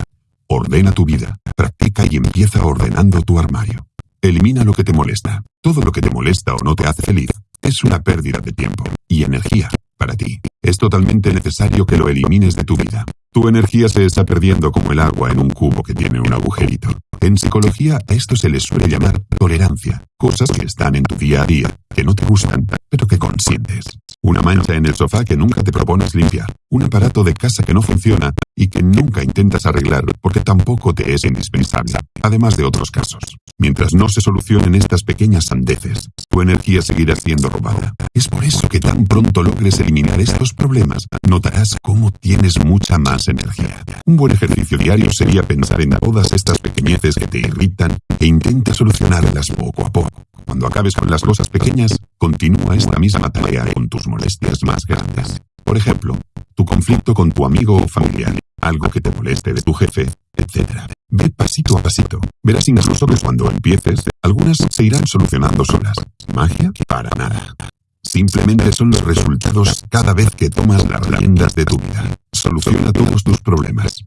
Ordena tu vida, practica y empieza ordenando tu armario. Elimina lo que te molesta. Todo lo que te molesta o no te hace feliz es una pérdida de tiempo y energía para ti. Es totalmente necesario que lo elimines de tu vida. Tu energía se está perdiendo como el agua en un cubo que tiene un agujerito. En psicología a esto se le suele llamar tolerancia, cosas que están en tu día a día, que no te gustan, pero que consientes. Una mancha en el sofá que nunca te propones limpiar, un aparato de casa que no funciona y que nunca intentas arreglar porque tampoco te es indispensable, además de otros casos. Mientras no se solucionen estas pequeñas sandeces, tu energía seguirá siendo robada. Es por eso que tan pronto logres eliminar estos problemas, notarás cómo tienes mucha más energía. Un buen ejercicio diario sería pensar en todas estas pequeñeces que te irritan e intenta solucionarlas poco a poco. Cuando acabes con las cosas pequeñas, continúa esta misma tarea con tus molestias más grandes. Por ejemplo, tu conflicto con tu amigo o familiar, algo que te moleste de tu jefe, etc. Ve pasito a pasito. Verás incluso que cuando empieces, algunas se irán solucionando solas. ¿Magia? Para nada. Simplemente son los resultados cada vez que tomas las riendas de tu vida. Soluciona todos tus problemas.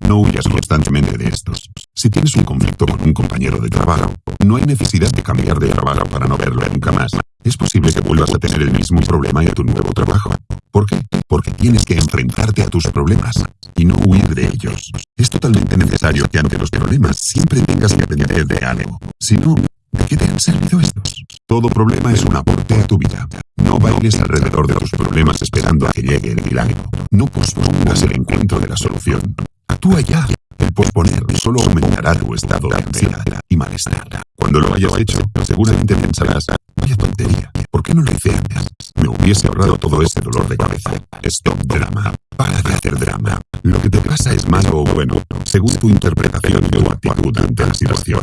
No huyas constantemente de estos. Si tienes un conflicto con un compañero de trabajo, no hay necesidad de cambiar de trabajo para no verlo nunca más. Es posible que vuelvas a tener el mismo problema en tu nuevo trabajo. ¿Por qué? Porque tienes que enfrentarte a tus problemas y no huir de ellos. Es totalmente necesario que ante los problemas siempre tengas que depender de algo. Si no, ¿de qué te han servido estos? Todo problema es un aporte a tu vida. No bailes alrededor de tus problemas esperando a que llegue el milagro. No pospongas el encuentro de la solución. Actúa ya. El posponer solo aumentará tu estado de ansiedad y malestar. Cuando lo hayas hecho, seguramente pensarás, vaya tontería, ¿por qué no lo hice antes? Me hubiese ahorrado todo ese dolor de cabeza. Stop drama. Para de hacer drama. Lo que te pasa es malo o bueno, según tu interpretación y tu actitud ante la situación.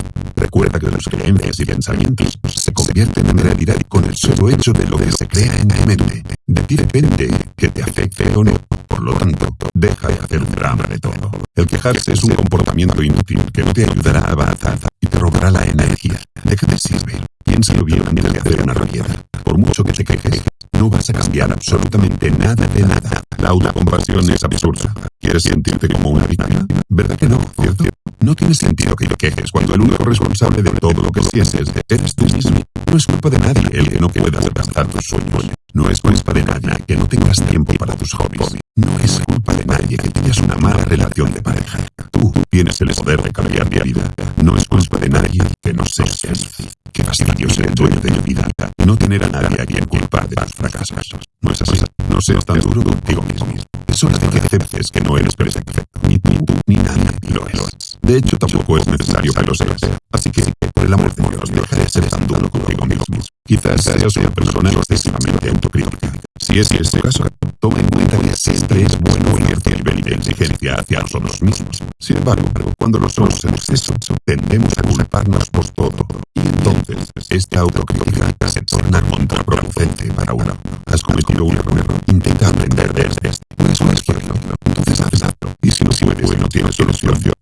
Recuerda que tus creencias y pensamientos se convierten en realidad con el solo hecho de lo que se crea en tu mente. De ti depende que te afecte o no. Por lo tanto, deja de hacer drama de todo. El quejarse es un comportamiento inútil que no te ayudará a avanzar y te robará la energía. ¿De qué te sirve? Piénsalo bien antes de hacer una rabieta. Por mucho que te quejes, no vas a cambiar absolutamente nada de nada. La autocompasión es absurda. ¿Quieres sentirte como una víctima? ¿Verdad que no, cierto? No tiene sentido que te quejes cuando el único responsable de todo lo que sientes eres tú mismo. No es culpa de nadie el que no puedas alcanzar tus sueños. No es culpa de nadie que no tengas tiempo para tus hobbies. No es culpa de nadie que tengas una mala relación de pareja. Tú tienes el poder de cambiar mi vida. No es culpa de nadie que no seas feliz. Qué fastidio ser el dueño de mi vida. No tener a nadie a quien culpar de tus fracasos. No es así. No seas tan duro contigo mismo. Es hora de que aceptes que no eres perfecto. Ni tú ni nadie lo es. De hecho, tampoco es necesario que lo seas. Así que, por el amor de Dios, deja de ser tan duro contigo mismo. Quizás seas una persona excesivamente autocrítica. Si ese es el caso, toma en cuenta que siempre es bueno cierto nivel de exigencia hacia nosotros mismos. Sin embargo, cuando lo somos en exceso, tendemos a culparnos por todo. Y entonces, esta autocrítica se torna contraproducente para uno. Has cometido un error. Intenta aprender de este. Puedes corregirlo. Entonces hazlo. Y si no puedes no tienes solución,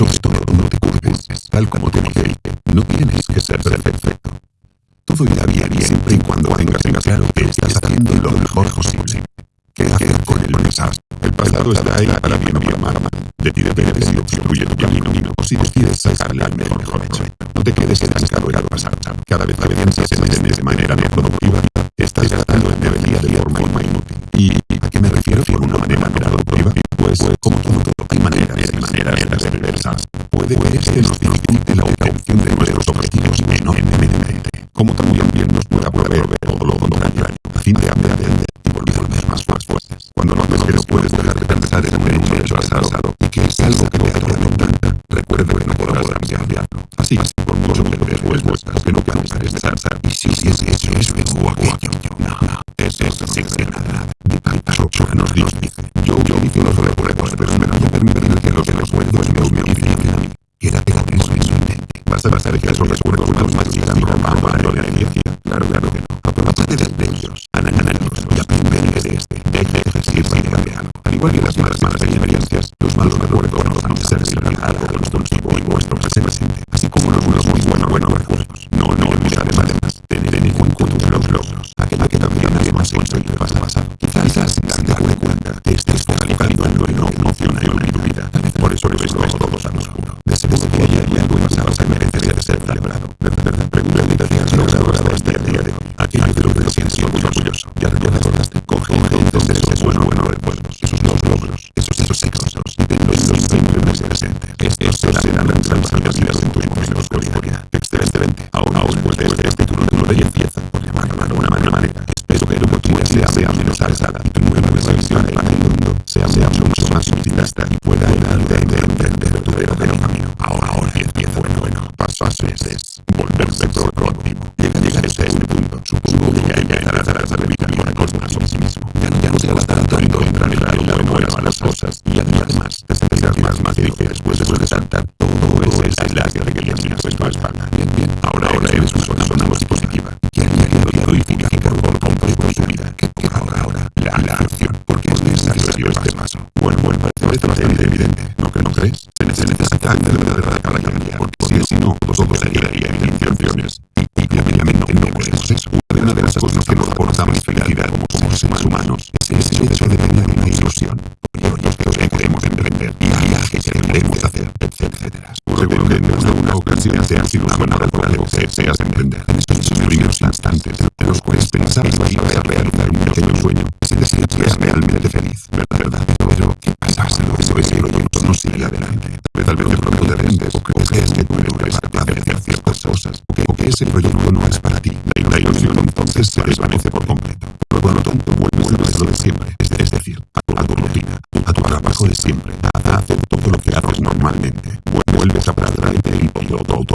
sobre todo, no te culpes. Tal como te dije, no tienes que ser perfecto. Todo irá bien siempre y cuando tengas en claro que estás haciendo lo mejor posible. ¿Qué hacer con el pasado? El pasado está ahí para bien o para mal. De ti depende si obstruye tu camino o si decides sacarle al mejor provecho. No te quedes estancado en el pasado. Cada vez que piensas en él de manera no productiva, estás gastando energía de forma inútil. ¿Y a qué me refiero con una manera no productiva? Pues, como todo, hay de este nos dificulte la obtención de nuestros objetivos enormemente, como también nos pueda proveer todo lo contrario, a fin de aprender y volvernos más fuertes. Cuando notes que no puedes dejar de pensar en un hecho pasado y que es algo que te atormenta, recuerda que no podrás cambiarlo. Así, por mucho que lo después vuestras, que no de pensar. Y si es eso o aquello, no, no, eso no de nada. Nos dice, yo los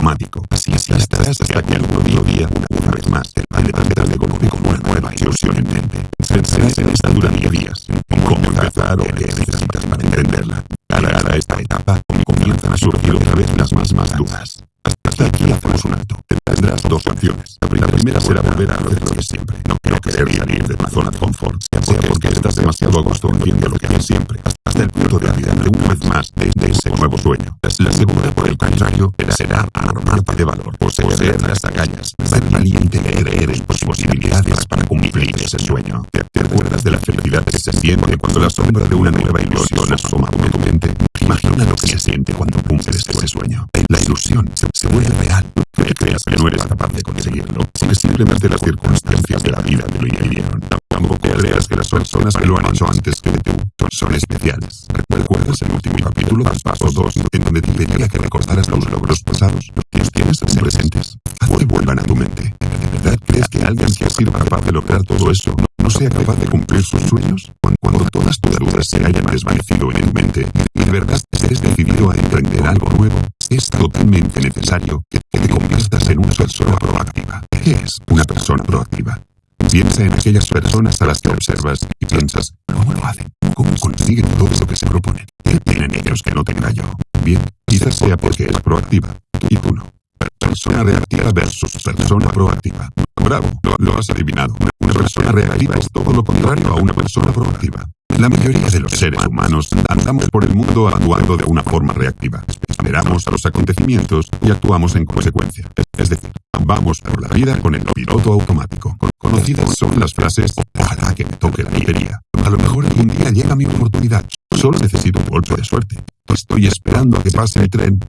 automático. Así, estarás hasta que algún día, una, vez más, te levantarás de golpe con una nueva ilusión en mente. Pensarás en esta durante días, en cómo empezar o necesitas para entenderla. Cada, esta etapa comienzan a surgir otra vez las más, más dudas. Hasta aquí hacemos un alto. Tendrás dos opciones. La primera será volver a hacer lo de siempre. No quiero querer salir de tu zona de confort. Sea porque estás demasiado acostumbrado haciendo lo que haces siempre. Hasta el punto de de una vez más de, ese nuevo sueño. La segunda, por el contrario, será armarte de valor. Poseer las agallas. Ser valiente creer en tus posibilidades para cumplir ese sueño. ¿Te, acuerdas de la felicidad que se siente cuando la sombra de una nueva ilusión asoma por tu mente? Imagina lo que se siente cuando cumples ese sueño. La ilusión se, vuelve real. No creas que no eres capaz de conseguirlo. Porque simplemente las circunstancias de la vida te lo impidieron. Tampoco creas que las personas que lo han hecho antes que tú son especiales. ¿Recuerdas el último capítulo del paso 2 en donde te pedía que recordaras los logros pasados? Los tienes presentes. Haz que vuelvan a tu mente. ¿De verdad crees que alguien que ha sido capaz de lograr todo eso no sea capaz de cumplir sus sueños? Cuando todas tus dudas se hayan desvanecido en tu mente y de verdad estés decidido a emprender algo nuevo, es totalmente necesario que te conviertas en una persona proactiva. ¿Qué es una persona proactiva? Piensa en aquellas personas a las que observas y piensas, ¿cómo lo hacen? ¿Cómo consiguen todo lo que se proponen? ¿Qué tienen ellos que no tenga yo? Bien, quizás sea porque es proactiva, y tú no. Persona reactiva versus persona proactiva. Bravo, lo, has adivinado. Una persona reactiva es todo lo contrario a una persona proactiva. La mayoría de los seres humanos andamos por el mundo actuando de una forma reactiva. Esperamos a los acontecimientos y actuamos en consecuencia. Es decir, vamos por la vida con el piloto automático. Conocidas son las frases, ojalá que me toque la lotería. A lo mejor algún día llega mi oportunidad. Solo necesito un golpe de suerte. Estoy esperando a que pase el tren,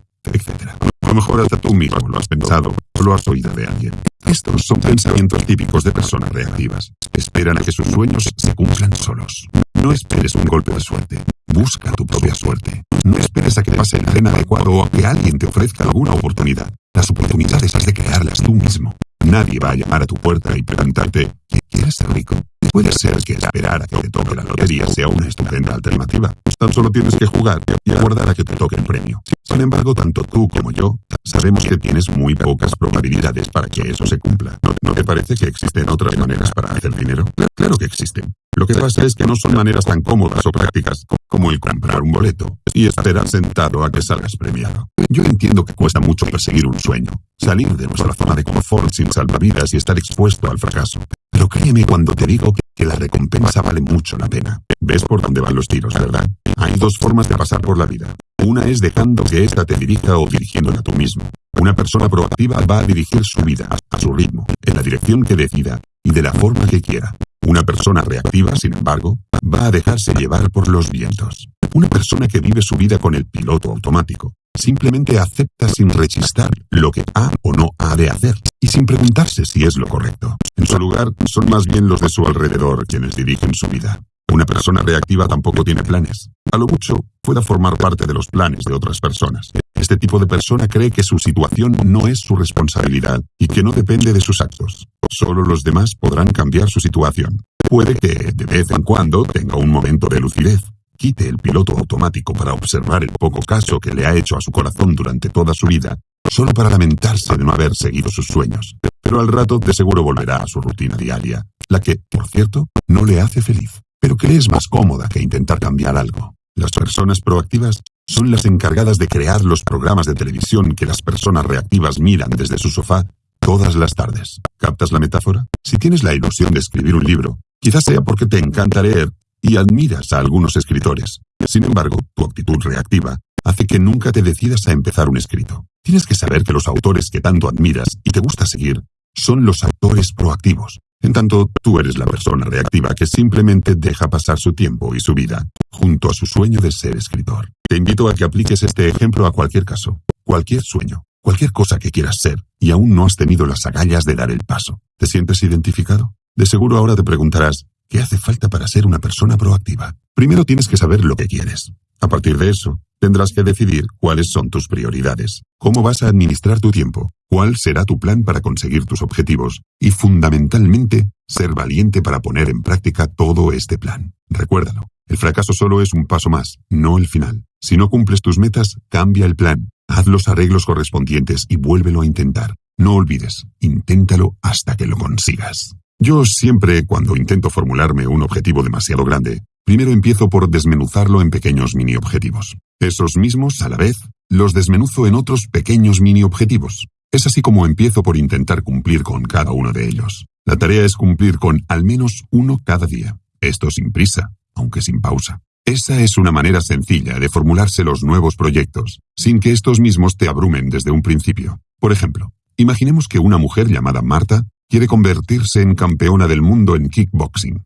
A lo mejor hasta tú mismo lo has pensado o lo has oído de alguien. Estos son pensamientos típicos de personas reactivas. Esperan a que sus sueños se cumplan solos. No esperes un golpe de suerte. Busca tu propia suerte. No esperes a que pase el tren adecuado o a que alguien te ofrezca alguna oportunidad. Las oportunidades has de crearlas tú mismo. Nadie va a llamar a tu puerta y preguntarte, ¿quieres ser rico? Puede ser que esperar a que te toque la lotería sea una estupenda alternativa. Tan solo tienes que jugar y aguardar a que te toque el premio. Sin embargo, tanto tú como yo sabemos que tienes muy pocas probabilidades para que eso se cumpla. ¿No, te parece que existen otras maneras para hacer dinero? Claro que existen. Lo que pasa es que no son maneras tan cómodas o prácticas como el comprar un boleto y esperar sentado a que salgas premiado. Yo entiendo que cuesta mucho perseguir un sueño, salir de nuestra zona de confort sin salvavidas y estar expuesto al fracaso. Pero créeme cuando te digo que la recompensa vale mucho la pena. ¿Ves por dónde van los tiros, verdad? Hay dos formas de pasar por la vida. Una es dejando que ésta te dirija o dirigiéndola tú mismo. Una persona proactiva va a dirigir su vida a su ritmo, en la dirección que decida y de la forma que quiera. Una persona reactiva, sin embargo, va a dejarse llevar por los vientos. Una persona que vive su vida con el piloto automático simplemente acepta sin rechistar lo que ha o no ha de hacer y sin preguntarse si es lo correcto. En su lugar, son más bien los de su alrededor quienes dirigen su vida. Una persona reactiva tampoco tiene planes. A lo mucho, pueda formar parte de los planes de otras personas. Este tipo de persona cree que su situación no es su responsabilidad y que no depende de sus actos. Solo los demás podrán cambiar su situación. Puede que, de vez en cuando, tenga un momento de lucidez. Quite el piloto automático para observar el poco caso que le ha hecho a su corazón durante toda su vida, solo para lamentarse de no haber seguido sus sueños. Pero al rato de seguro volverá a su rutina diaria, la que, por cierto, no le hace feliz pero que es más cómoda que intentar cambiar algo. Las personas proactivas son las encargadas de crear los programas de televisión que las personas reactivas miran desde su sofá todas las tardes. ¿Captas la metáfora? Si tienes la ilusión de escribir un libro, quizás sea porque te encanta leer y admiras a algunos escritores. Sin embargo, tu actitud reactiva hace que nunca te decidas a empezar un escrito. Tienes que saber que los autores que tanto admiras y te gusta seguir son los autores proactivos. En tanto, tú eres la persona reactiva que simplemente deja pasar su tiempo y su vida junto a su sueño de ser escritor. Te invito a que apliques este ejemplo a cualquier caso, cualquier sueño, cualquier cosa que quieras ser y aún no has tenido las agallas de dar el paso. ¿Te sientes identificado? De seguro ahora te preguntarás, ¿qué hace falta para ser una persona proactiva? Primero tienes que saber lo que quieres. A partir de eso, tendrás que decidir cuáles son tus prioridades, cómo vas a administrar tu tiempo, cuál será tu plan para conseguir tus objetivos y, fundamentalmente, ser valiente para poner en práctica todo este plan. Recuérdalo, el fracaso solo es un paso más, no el final. Si no cumples tus metas, cambia el plan, haz los arreglos correspondientes y vuélvelo a intentar. No olvides, inténtalo hasta que lo consigas. Yo siempre, cuando intento formularme un objetivo demasiado grande, primero empiezo por desmenuzarlo en pequeños mini objetivos. Esos mismos, a la vez, los desmenuzo en otros pequeños mini objetivos. Es así como empiezo por intentar cumplir con cada uno de ellos. La tarea es cumplir con al menos uno cada día. Esto sin prisa, aunque sin pausa. Esa es una manera sencilla de formularse los nuevos proyectos, sin que estos mismos te abrumen desde un principio. Por ejemplo, imaginemos que una mujer llamada Marta quiere convertirse en campeona del mundo en kickboxing.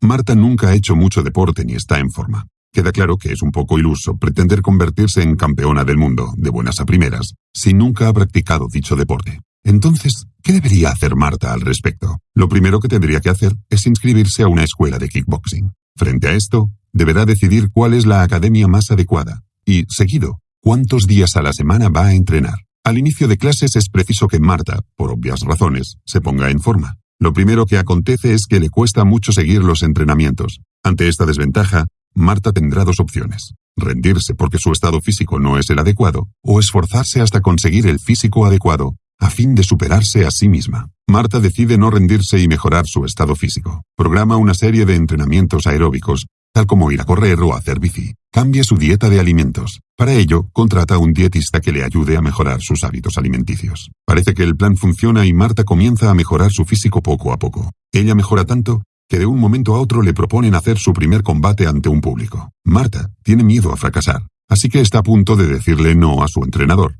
Marta nunca ha hecho mucho deporte ni está en forma. Queda claro que es un poco iluso pretender convertirse en campeona del mundo, de buenas a primeras, si nunca ha practicado dicho deporte. Entonces, ¿qué debería hacer Marta al respecto? Lo primero que tendría que hacer es inscribirse a una escuela de kickboxing. Frente a esto, deberá decidir cuál es la academia más adecuada y, seguido, cuántos días a la semana va a entrenar. Al inicio de clases es preciso que Marta, por obvias razones, se ponga en forma. Lo primero que acontece es que le cuesta mucho seguir los entrenamientos. Ante esta desventaja, Marta tendrá dos opciones. Rendirse porque su estado físico no es el adecuado, o esforzarse hasta conseguir el físico adecuado, a fin de superarse a sí misma. Marta decide no rendirse y mejorar su estado físico. Programa una serie de entrenamientos aeróbicos, tal como ir a correr o hacer bici. Cambia su dieta de alimentos. Para ello, contrata a un dietista que le ayude a mejorar sus hábitos alimenticios. Parece que el plan funciona y Marta comienza a mejorar su físico poco a poco. Ella mejora tanto que de un momento a otro le proponen hacer su primer combate ante un público. Marta tiene miedo a fracasar, así que está a punto de decirle no a su entrenador,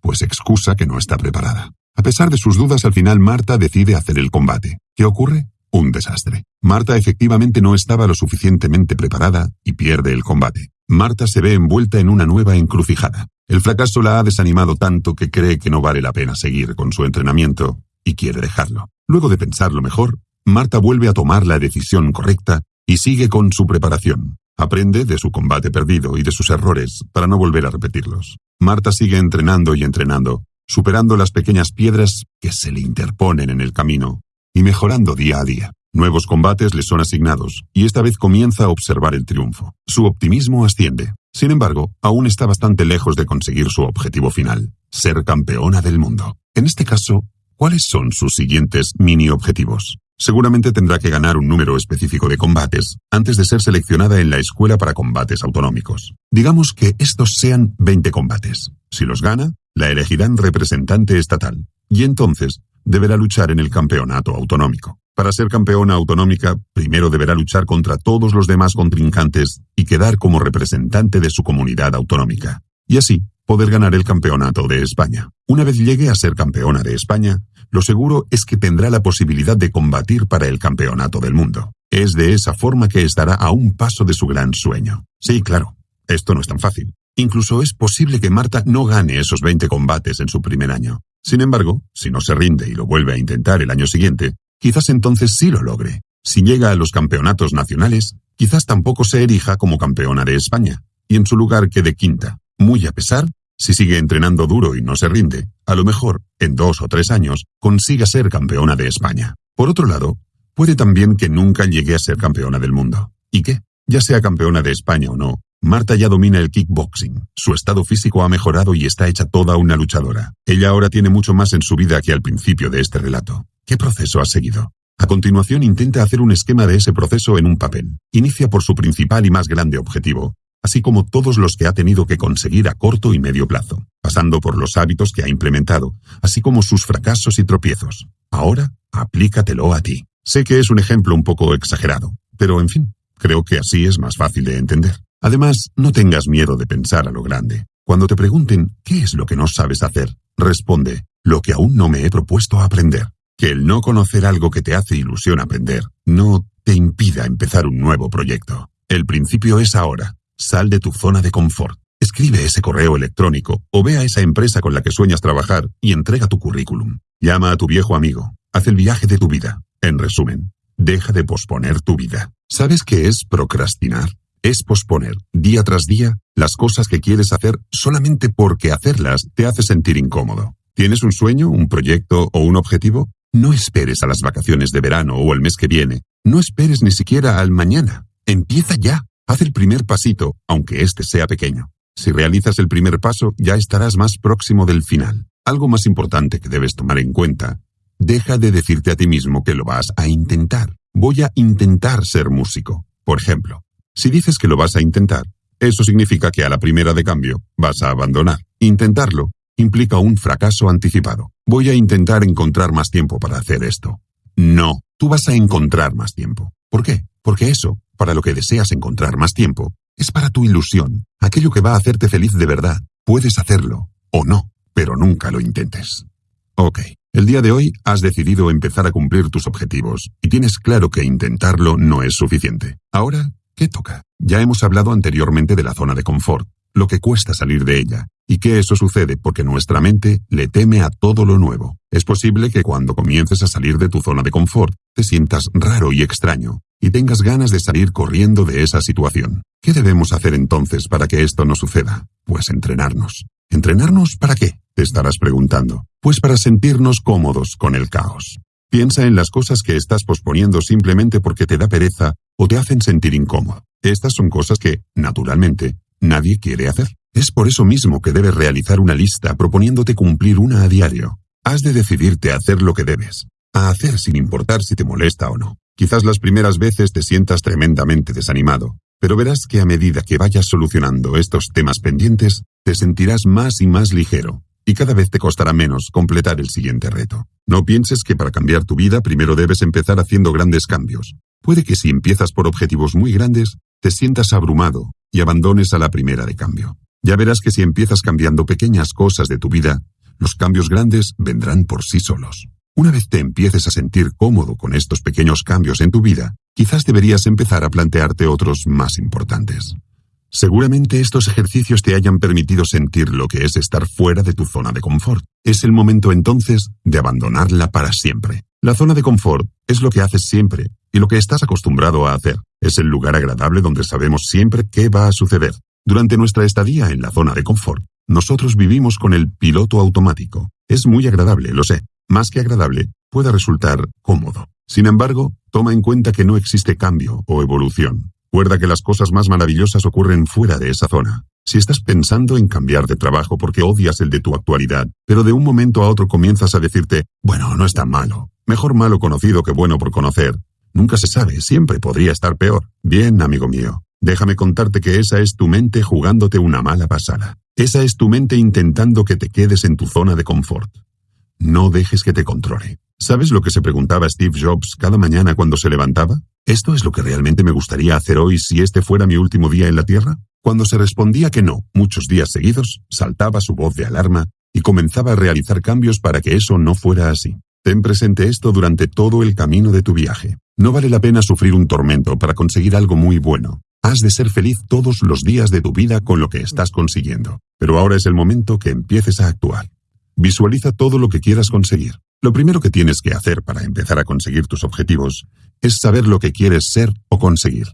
pues excusa que no está preparada. A pesar de sus dudas, al final Marta decide hacer el combate. ¿Qué ocurre? Un desastre. Marta efectivamente no estaba lo suficientemente preparada y pierde el combate. Marta se ve envuelta en una nueva encrucijada. El fracaso la ha desanimado tanto que cree que no vale la pena seguir con su entrenamiento y quiere dejarlo. Luego de pensarlo mejor, Marta vuelve a tomar la decisión correcta y sigue con su preparación. Aprende de su combate perdido y de sus errores para no volver a repetirlos. Marta sigue entrenando y entrenando, superando las pequeñas piedras que se le interponen en el camino y mejorando día a día. Nuevos combates le son asignados y esta vez comienza a observar el triunfo. Su optimismo asciende. Sin embargo, aún está bastante lejos de conseguir su objetivo final, ser campeona del mundo. En este caso, ¿cuáles son sus siguientes mini objetivos? Seguramente tendrá que ganar un número específico de combates antes de ser seleccionada en la escuela para combates autonómicos. Digamos que estos sean 20 combates. Si los gana, la elegirán representante estatal, y entonces deberá luchar en el campeonato autonómico. Para ser campeona autonómica, primero deberá luchar contra todos los demás contrincantes y quedar como representante de su comunidad autonómica. Y así, poder ganar el campeonato de España. Una vez llegue a ser campeona de España, lo seguro es que tendrá la posibilidad de combatir para el campeonato del mundo. Es de esa forma que estará a un paso de su gran sueño. Sí, claro, esto no es tan fácil. Incluso es posible que Marta no gane esos 20 combates en su primer año. Sin embargo, si no se rinde y lo vuelve a intentar el año siguiente, quizás entonces sí lo logre. Si llega a los campeonatos nacionales, quizás tampoco se erija como campeona de España, y en su lugar quede quinta. Muy a pesar, si sigue entrenando duro y no se rinde, a lo mejor, en dos o tres años, consiga ser campeona de España. Por otro lado, puede también que nunca llegue a ser campeona del mundo. ¿Y qué? Ya sea campeona de España o no, Marta ya domina el kickboxing. Su estado físico ha mejorado y está hecha toda una luchadora. Ella ahora tiene mucho más en su vida que al principio de este relato. ¿Qué proceso ha seguido? A continuación intenta hacer un esquema de ese proceso en un papel. Inicia por su principal y más grande objetivo, así como todos los que ha tenido que conseguir a corto y medio plazo, pasando por los hábitos que ha implementado, así como sus fracasos y tropiezos. Ahora, aplícatelo a ti. Sé que es un ejemplo un poco exagerado, pero en fin, creo que así es más fácil de entender. Además, no tengas miedo de pensar a lo grande. Cuando te pregunten qué es lo que no sabes hacer, responde lo que aún no me he propuesto aprender. Que el no conocer algo que te hace ilusión aprender no te impida empezar un nuevo proyecto. El principio es ahora. Sal de tu zona de confort. Escribe ese correo electrónico o ve a esa empresa con la que sueñas trabajar y entrega tu currículum. Llama a tu viejo amigo. Haz el viaje de tu vida. En resumen, deja de posponer tu vida. ¿Sabes qué es procrastinar? Es posponer, día tras día, las cosas que quieres hacer solamente porque hacerlas te hace sentir incómodo. ¿Tienes un sueño, un proyecto o un objetivo? No esperes a las vacaciones de verano o el mes que viene. No esperes ni siquiera al mañana. Empieza ya. Haz el primer pasito, aunque este sea pequeño. Si realizas el primer paso, ya estarás más próximo del final. Algo más importante que debes tomar en cuenta. Deja de decirte a ti mismo que lo vas a intentar. Voy a intentar ser músico. Por ejemplo, si dices que lo vas a intentar, eso significa que a la primera de cambio vas a abandonar. Intentarlo implica un fracaso anticipado. Voy a intentar encontrar más tiempo para hacer esto. No, tú vas a encontrar más tiempo. ¿Por qué? Porque eso, para lo que deseas encontrar más tiempo, es para tu ilusión, aquello que va a hacerte feliz de verdad. Puedes hacerlo, o no, pero nunca lo intentes. Ok, el día de hoy has decidido empezar a cumplir tus objetivos y tienes claro que intentarlo no es suficiente. Ahora, ¿qué toca? Ya hemos hablado anteriormente de la zona de confort, lo que cuesta salir de ella, y que eso sucede porque nuestra mente le teme a todo lo nuevo. Es posible que cuando comiences a salir de tu zona de confort te sientas raro y extraño, y tengas ganas de salir corriendo de esa situación. ¿Qué debemos hacer entonces para que esto no suceda? Pues entrenarnos. ¿Entrenarnos para qué? Te estarás preguntando. Pues para sentirnos cómodos con el caos. Piensa en las cosas que estás posponiendo simplemente porque te da pereza o te hacen sentir incómodo. Estas son cosas que, naturalmente, nadie quiere hacer. Es por eso mismo que debes realizar una lista proponiéndote cumplir una a diario. Has de decidirte a hacer lo que debes, a hacer sin importar si te molesta o no. Quizás las primeras veces te sientas tremendamente desanimado, pero verás que a medida que vayas solucionando estos temas pendientes, te sentirás más y más ligero, y cada vez te costará menos completar el siguiente reto. No pienses que para cambiar tu vida primero debes empezar haciendo grandes cambios. Puede que si empiezas por objetivos muy grandes, te sientas abrumado y abandones a la primera de cambio. Ya verás que si empiezas cambiando pequeñas cosas de tu vida, los cambios grandes vendrán por sí solos. Una vez te empieces a sentir cómodo con estos pequeños cambios en tu vida, quizás deberías empezar a plantearte otros más importantes. Seguramente estos ejercicios te hayan permitido sentir lo que es estar fuera de tu zona de confort. Es el momento entonces de abandonarla para siempre. La zona de confort es lo que haces siempre y lo que estás acostumbrado a hacer. Es el lugar agradable donde sabemos siempre qué va a suceder. Durante nuestra estadía en la zona de confort, nosotros vivimos con el piloto automático. Es muy agradable, lo sé. Más que agradable, puede resultar cómodo. Sin embargo, toma en cuenta que no existe cambio o evolución. Recuerda que las cosas más maravillosas ocurren fuera de esa zona. Si estás pensando en cambiar de trabajo porque odias el de tu actualidad, pero de un momento a otro comienzas a decirte, bueno, no es tan malo, mejor malo conocido que bueno por conocer, nunca se sabe, siempre podría estar peor. Bien, amigo mío, Déjame contarte que esa es tu mente jugándote una mala pasada. Esa es tu mente intentando que te quedes en tu zona de confort. No dejes que te controle. ¿Sabes lo que se preguntaba Steve Jobs cada mañana cuando se levantaba? ¿Esto es lo que realmente me gustaría hacer hoy si este fuera mi último día en la Tierra? Cuando se respondía que no, muchos días seguidos, saltaba su voz de alarma y comenzaba a realizar cambios para que eso no fuera así. Ten presente esto durante todo el camino de tu viaje. No vale la pena sufrir un tormento para conseguir algo muy bueno. Has de ser feliz todos los días de tu vida con lo que estás consiguiendo. Pero ahora es el momento que empieces a actuar. Visualiza todo lo que quieras conseguir. Lo primero que tienes que hacer para empezar a conseguir tus objetivos es saber lo que quieres ser o conseguir.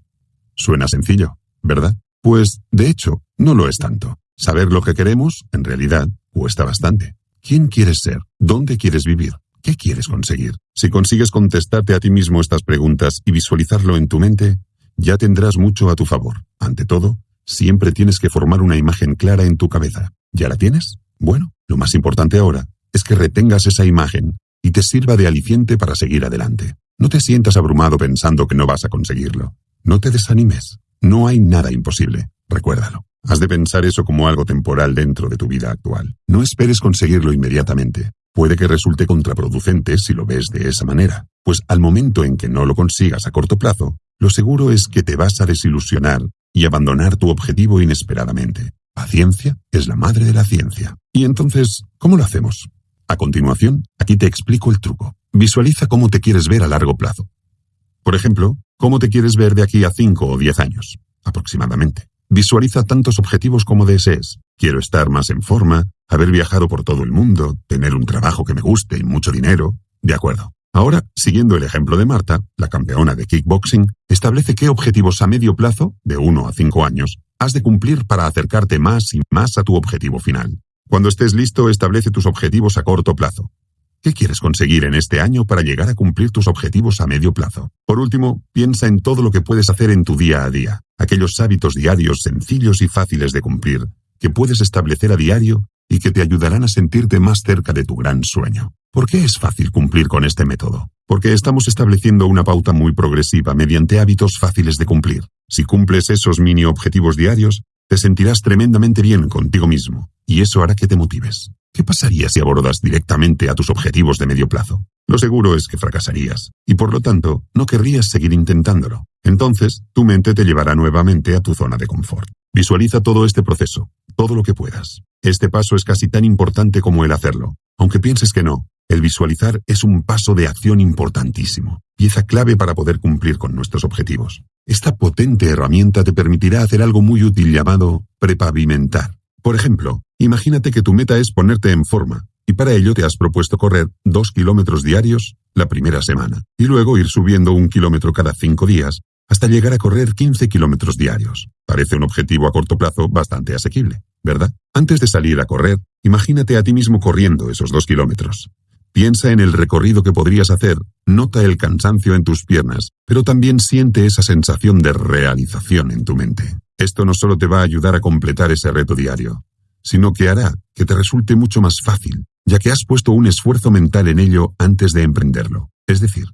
Suena sencillo, ¿verdad? Pues, de hecho, no lo es tanto. Saber lo que queremos, en realidad, cuesta bastante. ¿Quién quieres ser? ¿Dónde quieres vivir? ¿Qué quieres conseguir? Si consigues contestarte a ti mismo estas preguntas y visualizarlo en tu mente, ya tendrás mucho a tu favor. Ante todo, siempre tienes que formar una imagen clara en tu cabeza. ¿Ya la tienes? Bueno, lo más importante ahora es que retengas esa imagen y te sirva de aliciente para seguir adelante. No te sientas abrumado pensando que no vas a conseguirlo. No te desanimes. No hay nada imposible. Recuérdalo. Has de pensar eso como algo temporal dentro de tu vida actual. No esperes conseguirlo inmediatamente. Puede que resulte contraproducente si lo ves de esa manera, pues al momento en que no lo consigas a corto plazo, lo seguro es que te vas a desilusionar y abandonar tu objetivo inesperadamente. Paciencia es la madre de la ciencia. Y entonces, ¿cómo lo hacemos? A continuación, aquí te explico el truco. Visualiza cómo te quieres ver a largo plazo. Por ejemplo, cómo te quieres ver de aquí a 5 o 10 años, aproximadamente. Visualiza tantos objetivos como desees. Quiero estar más en forma, haber viajado por todo el mundo, tener un trabajo que me guste y mucho dinero. De acuerdo. Ahora, siguiendo el ejemplo de Marta, la campeona de kickboxing, establece qué objetivos a medio plazo, de 1 a 5 años, has de cumplir para acercarte más y más a tu objetivo final. Cuando estés listo, establece tus objetivos a corto plazo. ¿Qué quieres conseguir en este año para llegar a cumplir tus objetivos a medio plazo? Por último, piensa en todo lo que puedes hacer en tu día a día, aquellos hábitos diarios sencillos y fáciles de cumplir, que puedes establecer a diario y que te ayudarán a sentirte más cerca de tu gran sueño. ¿Por qué es fácil cumplir con este método? Porque estamos estableciendo una pauta muy progresiva mediante hábitos fáciles de cumplir. Si cumples esos mini objetivos diarios, te sentirás tremendamente bien contigo mismo, y eso hará que te motives. ¿Qué pasaría si abordas directamente a tus objetivos de medio plazo? Lo seguro es que fracasarías, y por lo tanto no querrías seguir intentándolo. Entonces, tu mente te llevará nuevamente a tu zona de confort. Visualiza todo este proceso, todo lo que puedas. Este paso es casi tan importante como el hacerlo. Aunque pienses que no, el visualizar es un paso de acción importantísimo, pieza clave para poder cumplir con nuestros objetivos. Esta potente herramienta te permitirá hacer algo muy útil llamado prepavimentar. Por ejemplo, imagínate que tu meta es ponerte en forma, y para ello te has propuesto correr dos kilómetros diarios la primera semana, y luego ir subiendo un kilómetro cada cinco días, hasta llegar a correr 15 kilómetros diarios. Parece un objetivo a corto plazo bastante asequible, ¿verdad? Antes de salir a correr, imagínate a ti mismo corriendo esos dos kilómetros. Piensa en el recorrido que podrías hacer, nota el cansancio en tus piernas, pero también siente esa sensación de realización en tu mente. Esto no solo te va a ayudar a completar ese reto diario, sino que hará que te resulte mucho más fácil, ya que has puesto un esfuerzo mental en ello antes de emprenderlo. Es decir,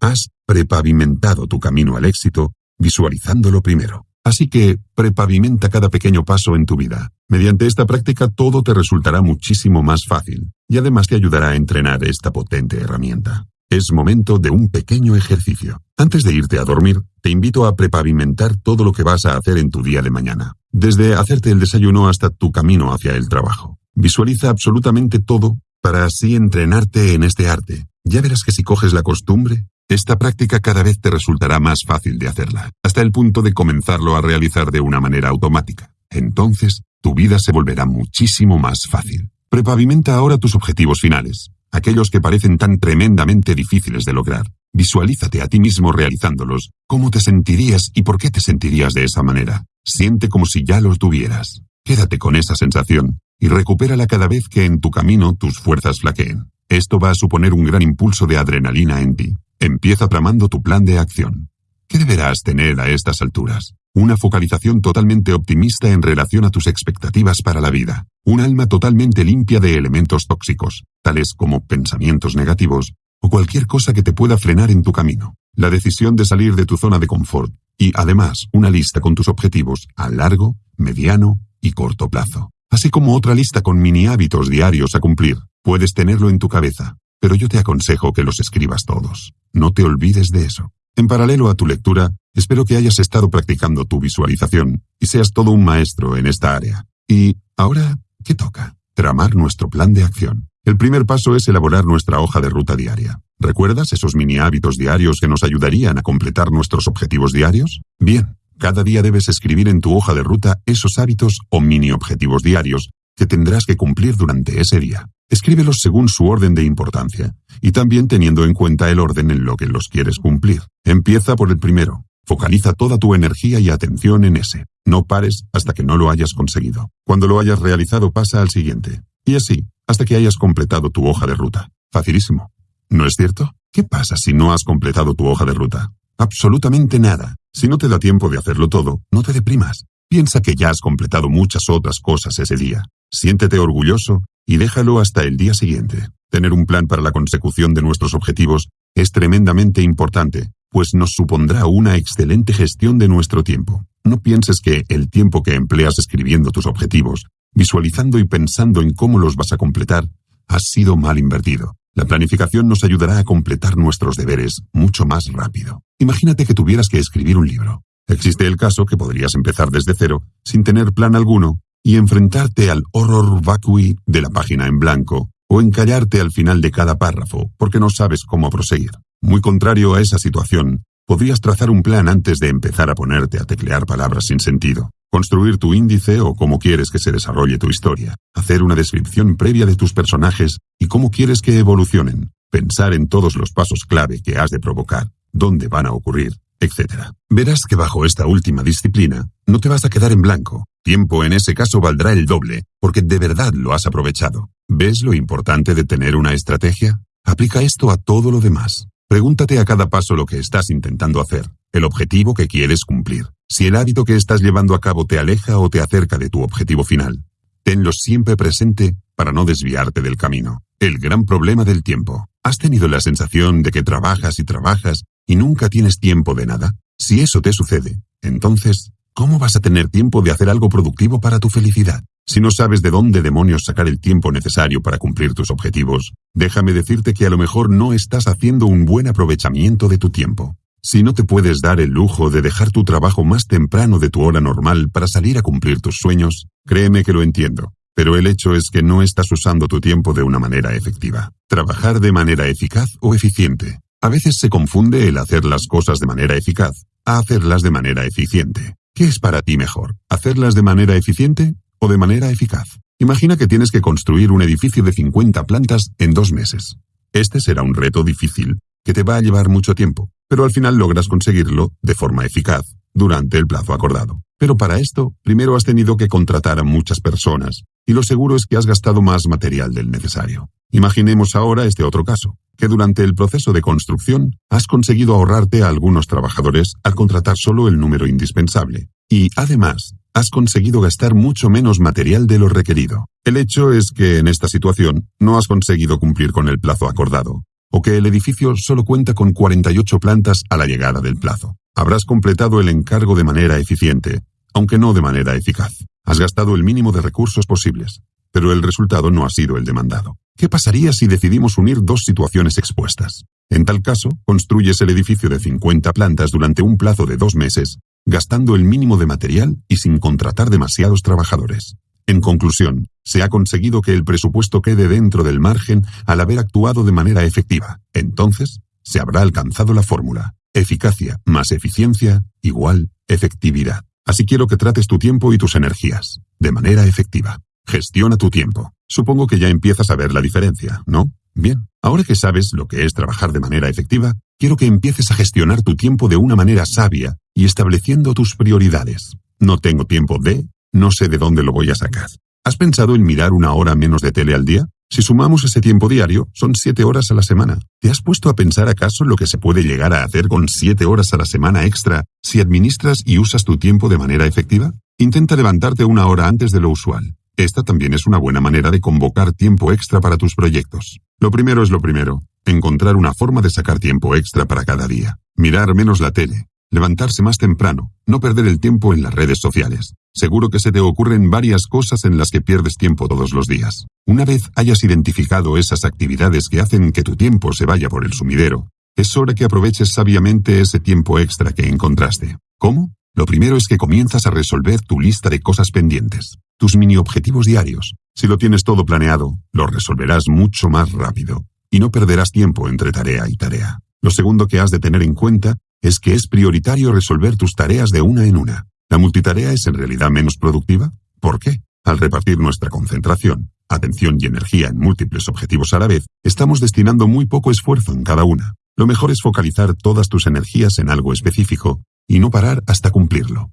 has prepavimentado tu camino al éxito visualizándolo primero. Así que prepavimenta cada pequeño paso en tu vida. Mediante esta práctica todo te resultará muchísimo más fácil y además te ayudará a entrenar esta potente herramienta. Es momento de un pequeño ejercicio. Antes de irte a dormir, te invito a prepavimentar todo lo que vas a hacer en tu día de mañana, desde hacerte el desayuno hasta tu camino hacia el trabajo. Visualiza absolutamente todo para así entrenarte en este arte. Ya verás que si coges la costumbre, esta práctica cada vez te resultará más fácil de hacerla, hasta el punto de comenzarlo a realizar de una manera automática. Entonces, tu vida se volverá muchísimo más fácil. Prepavimenta ahora tus objetivos finales, aquellos que parecen tan tremendamente difíciles de lograr. Visualízate a ti mismo realizándolos, cómo te sentirías y por qué te sentirías de esa manera. Siente como si ya los tuvieras. Quédate con esa sensación y recupérala cada vez que en tu camino tus fuerzas flaqueen. Esto va a suponer un gran impulso de adrenalina en ti. Empieza tramando tu plan de acción. ¿Qué deberás tener a estas alturas? Una focalización totalmente optimista en relación a tus expectativas para la vida. Un alma totalmente limpia de elementos tóxicos, tales como pensamientos negativos o cualquier cosa que te pueda frenar en tu camino. La decisión de salir de tu zona de confort y además una lista con tus objetivos a largo, mediano y corto plazo. Así como otra lista con mini hábitos diarios a cumplir. Puedes tenerlo en tu cabeza, pero yo te aconsejo que los escribas todos. No te olvides de eso. En paralelo a tu lectura, espero que hayas estado practicando tu visualización y seas todo un maestro en esta área. Y ahora, ¿qué toca? Tramar nuestro plan de acción. El primer paso es elaborar nuestra hoja de ruta diaria. ¿Recuerdas esos mini hábitos diarios que nos ayudarían a completar nuestros objetivos diarios? Bien, cada día debes escribir en tu hoja de ruta esos hábitos o mini objetivos diarios que tendrás que cumplir durante ese día. Escríbelos según su orden de importancia, y también teniendo en cuenta el orden en lo que los quieres cumplir. Empieza por el primero. Focaliza toda tu energía y atención en ese. No pares hasta que no lo hayas conseguido. Cuando lo hayas realizado pasa al siguiente. Y así, hasta que hayas completado tu hoja de ruta. Facilísimo. ¿No es cierto? ¿Qué pasa si no has completado tu hoja de ruta? Absolutamente nada. Si no te da tiempo de hacerlo todo, no te deprimas. Piensa que ya has completado muchas otras cosas ese día. Siéntete orgulloso y déjalo hasta el día siguiente. Tener un plan para la consecución de nuestros objetivos es tremendamente importante, pues nos supondrá una excelente gestión de nuestro tiempo. No pienses que el tiempo que empleas escribiendo tus objetivos, visualizando y pensando en cómo los vas a completar, ha sido mal invertido. La planificación nos ayudará a completar nuestros deberes mucho más rápido. Imagínate que tuvieras que escribir un libro. Existe el caso que podrías empezar desde cero, sin tener plan alguno, y enfrentarte al horror vacui de la página en blanco, o encallarte al final de cada párrafo porque no sabes cómo proseguir. Muy contrario a esa situación, podrías trazar un plan antes de empezar a ponerte a teclear palabras sin sentido, construir tu índice o cómo quieres que se desarrolle tu historia, hacer una descripción previa de tus personajes y cómo quieres que evolucionen, pensar en todos los pasos clave que has de provocar, dónde van a ocurrir, etc. Verás que bajo esta última disciplina no te vas a quedar en blanco. Tiempo en ese caso valdrá el doble, porque de verdad lo has aprovechado. ¿Ves lo importante de tener una estrategia? Aplica esto a todo lo demás. Pregúntate a cada paso lo que estás intentando hacer, el objetivo que quieres cumplir, si el hábito que estás llevando a cabo te aleja o te acerca de tu objetivo final. Tenlo siempre presente para no desviarte del camino. El gran problema del tiempo. ¿Has tenido la sensación de que trabajas y trabajas y nunca tienes tiempo de nada? Si eso te sucede, entonces, ¿cómo vas a tener tiempo de hacer algo productivo para tu felicidad? Si no sabes de dónde demonios sacar el tiempo necesario para cumplir tus objetivos, déjame decirte que a lo mejor no estás haciendo un buen aprovechamiento de tu tiempo. Si no te puedes dar el lujo de dejar tu trabajo más temprano de tu hora normal para salir a cumplir tus sueños, créeme que lo entiendo. Pero el hecho es que no estás usando tu tiempo de una manera efectiva. Trabajar de manera eficaz o eficiente. A veces se confunde el hacer las cosas de manera eficaz a hacerlas de manera eficiente. ¿Qué es para ti mejor? ¿Hacerlas de manera eficiente o de manera eficaz. Imagina que tienes que construir un edificio de 50 plantas en dos meses. Este será un reto difícil, que te va a llevar mucho tiempo, pero al final logras conseguirlo de forma eficaz, durante el plazo acordado. Pero para esto, primero has tenido que contratar a muchas personas, y lo seguro es que has gastado más material del necesario. Imaginemos ahora este otro caso, que durante el proceso de construcción has conseguido ahorrarte a algunos trabajadores al contratar solo el número indispensable, y además has conseguido gastar mucho menos material de lo requerido. El hecho es que en esta situación no has conseguido cumplir con el plazo acordado, o que el edificio solo cuenta con 48 plantas a la llegada del plazo. Habrás completado el encargo de manera eficiente, aunque no de manera eficaz. Has gastado el mínimo de recursos posibles, pero el resultado no ha sido el demandado. ¿Qué pasaría si decidimos unir dos situaciones expuestas? En tal caso, construyes el edificio de 50 plantas durante un plazo de dos meses gastando el mínimo de material y sin contratar demasiados trabajadores. En conclusión, se ha conseguido que el presupuesto quede dentro del margen al haber actuado de manera efectiva. Entonces, se habrá alcanzado la fórmula. Eficacia más eficiencia igual efectividad. Así quiero que trates tu tiempo y tus energías, de manera efectiva. Gestiona tu tiempo. Supongo que ya empiezas a ver la diferencia, ¿no? Bien, ahora que sabes lo que es trabajar de manera efectiva, quiero que empieces a gestionar tu tiempo de una manera sabia y estableciendo tus prioridades. No tengo tiempo de, no sé de dónde lo voy a sacar. ¿Has pensado en mirar una hora menos de tele al día? Si sumamos ese tiempo diario, son siete horas a la semana. ¿Te has puesto a pensar acaso lo que se puede llegar a hacer con siete horas a la semana extra si administras y usas tu tiempo de manera efectiva? Intenta levantarte una hora antes de lo usual. Esta también es una buena manera de convocar tiempo extra para tus proyectos. Lo primero es lo primero, encontrar una forma de sacar tiempo extra para cada día. Mirar menos la tele, levantarse más temprano, no perder el tiempo en las redes sociales. Seguro que se te ocurren varias cosas en las que pierdes tiempo todos los días. Una vez hayas identificado esas actividades que hacen que tu tiempo se vaya por el sumidero, es hora que aproveches sabiamente ese tiempo extra que encontraste. ¿Cómo? Lo primero es que comienzas a resolver tu lista de cosas pendientes, tus mini objetivos diarios. Si lo tienes todo planeado, lo resolverás mucho más rápido y no perderás tiempo entre tarea y tarea. Lo segundo que has de tener en cuenta es que es prioritario resolver tus tareas de una en una. ¿La multitarea es en realidad menos productiva? ¿Por qué? Al repartir nuestra concentración, atención y energía en múltiples objetivos a la vez, estamos destinando muy poco esfuerzo en cada una. Lo mejor es focalizar todas tus energías en algo específico y no parar hasta cumplirlo.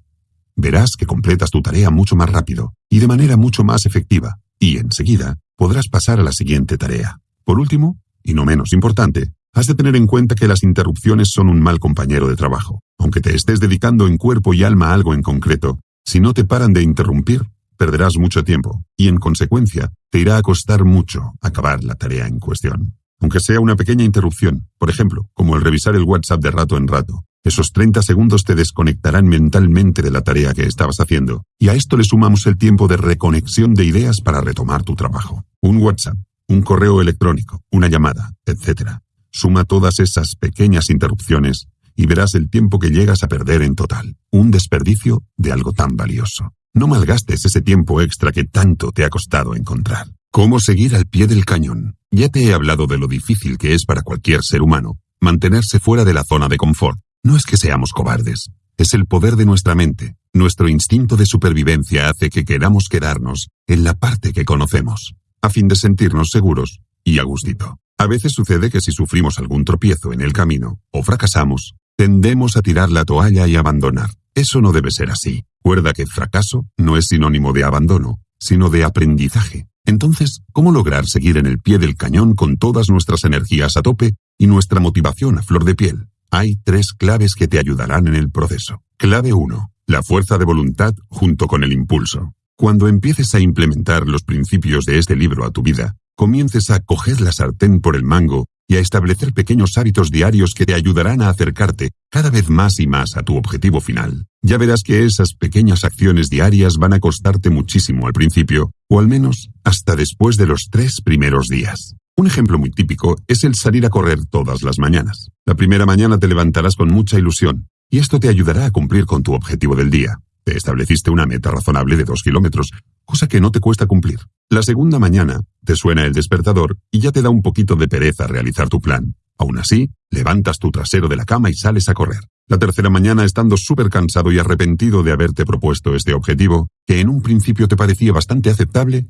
Verás que completas tu tarea mucho más rápido y de manera mucho más efectiva, y enseguida podrás pasar a la siguiente tarea. Por último, y no menos importante, Has de tener en cuenta que las interrupciones son un mal compañero de trabajo. Aunque te estés dedicando en cuerpo y alma a algo en concreto, si no te paran de interrumpir, perderás mucho tiempo y en consecuencia te irá a costar mucho acabar la tarea en cuestión. aunque sea una pequeña interrupción, por ejemplo, como el revisar el WhatsApp de rato en rato. Esos 30 segundos te desconectarán mentalmente de la tarea que estabas haciendo, y a esto le sumamos el tiempo de reconexión de ideas para retomar tu trabajo. Un WhatsApp, un correo electrónico, una llamada, etc. Suma todas esas pequeñas interrupciones y verás el tiempo que llegas a perder en total. Un desperdicio de algo tan valioso. No malgastes ese tiempo extra que tanto te ha costado encontrar. ¿Cómo seguir al pie del cañón? Ya te he hablado de lo difícil que es para cualquier ser humano mantenerse fuera de la zona de confort. No es que seamos cobardes, es el poder de nuestra mente. Nuestro instinto de supervivencia hace que queramos quedarnos en la parte que conocemos, a fin de sentirnos seguros y a gustito. A veces sucede que si sufrimos algún tropiezo en el camino o fracasamos, tendemos a tirar la toalla y abandonar. Eso no debe ser así. Recuerda que fracaso no es sinónimo de abandono, sino de aprendizaje. Entonces, ¿cómo lograr seguir en el pie del cañón con todas nuestras energías a tope y nuestra motivación a flor de piel? Hay tres claves que te ayudarán en el proceso. Clave 1. La fuerza de voluntad junto con el impulso. Cuando empieces a implementar los principios de este libro a tu vida, comiences a coger la sartén por el mango y a establecer pequeños hábitos diarios que te ayudarán a acercarte cada vez más y más a tu objetivo final. Ya verás que esas pequeñas acciones diarias van a costarte muchísimo al principio, o al menos hasta después de los tres primeros días. Un ejemplo muy típico es el salir a correr todas las mañanas. La primera mañana te levantarás con mucha ilusión, y esto te ayudará a cumplir con tu objetivo del día. Te estableciste una meta razonable de dos kilómetros, cosa que no te cuesta cumplir. La segunda mañana, te suena el despertador y ya te da un poquito de pereza realizar tu plan. Aún así, levantas tu trasero de la cama y sales a correr. La tercera mañana, estando súper cansado y arrepentido de haberte propuesto este objetivo, que en un principio te parecía bastante aceptable,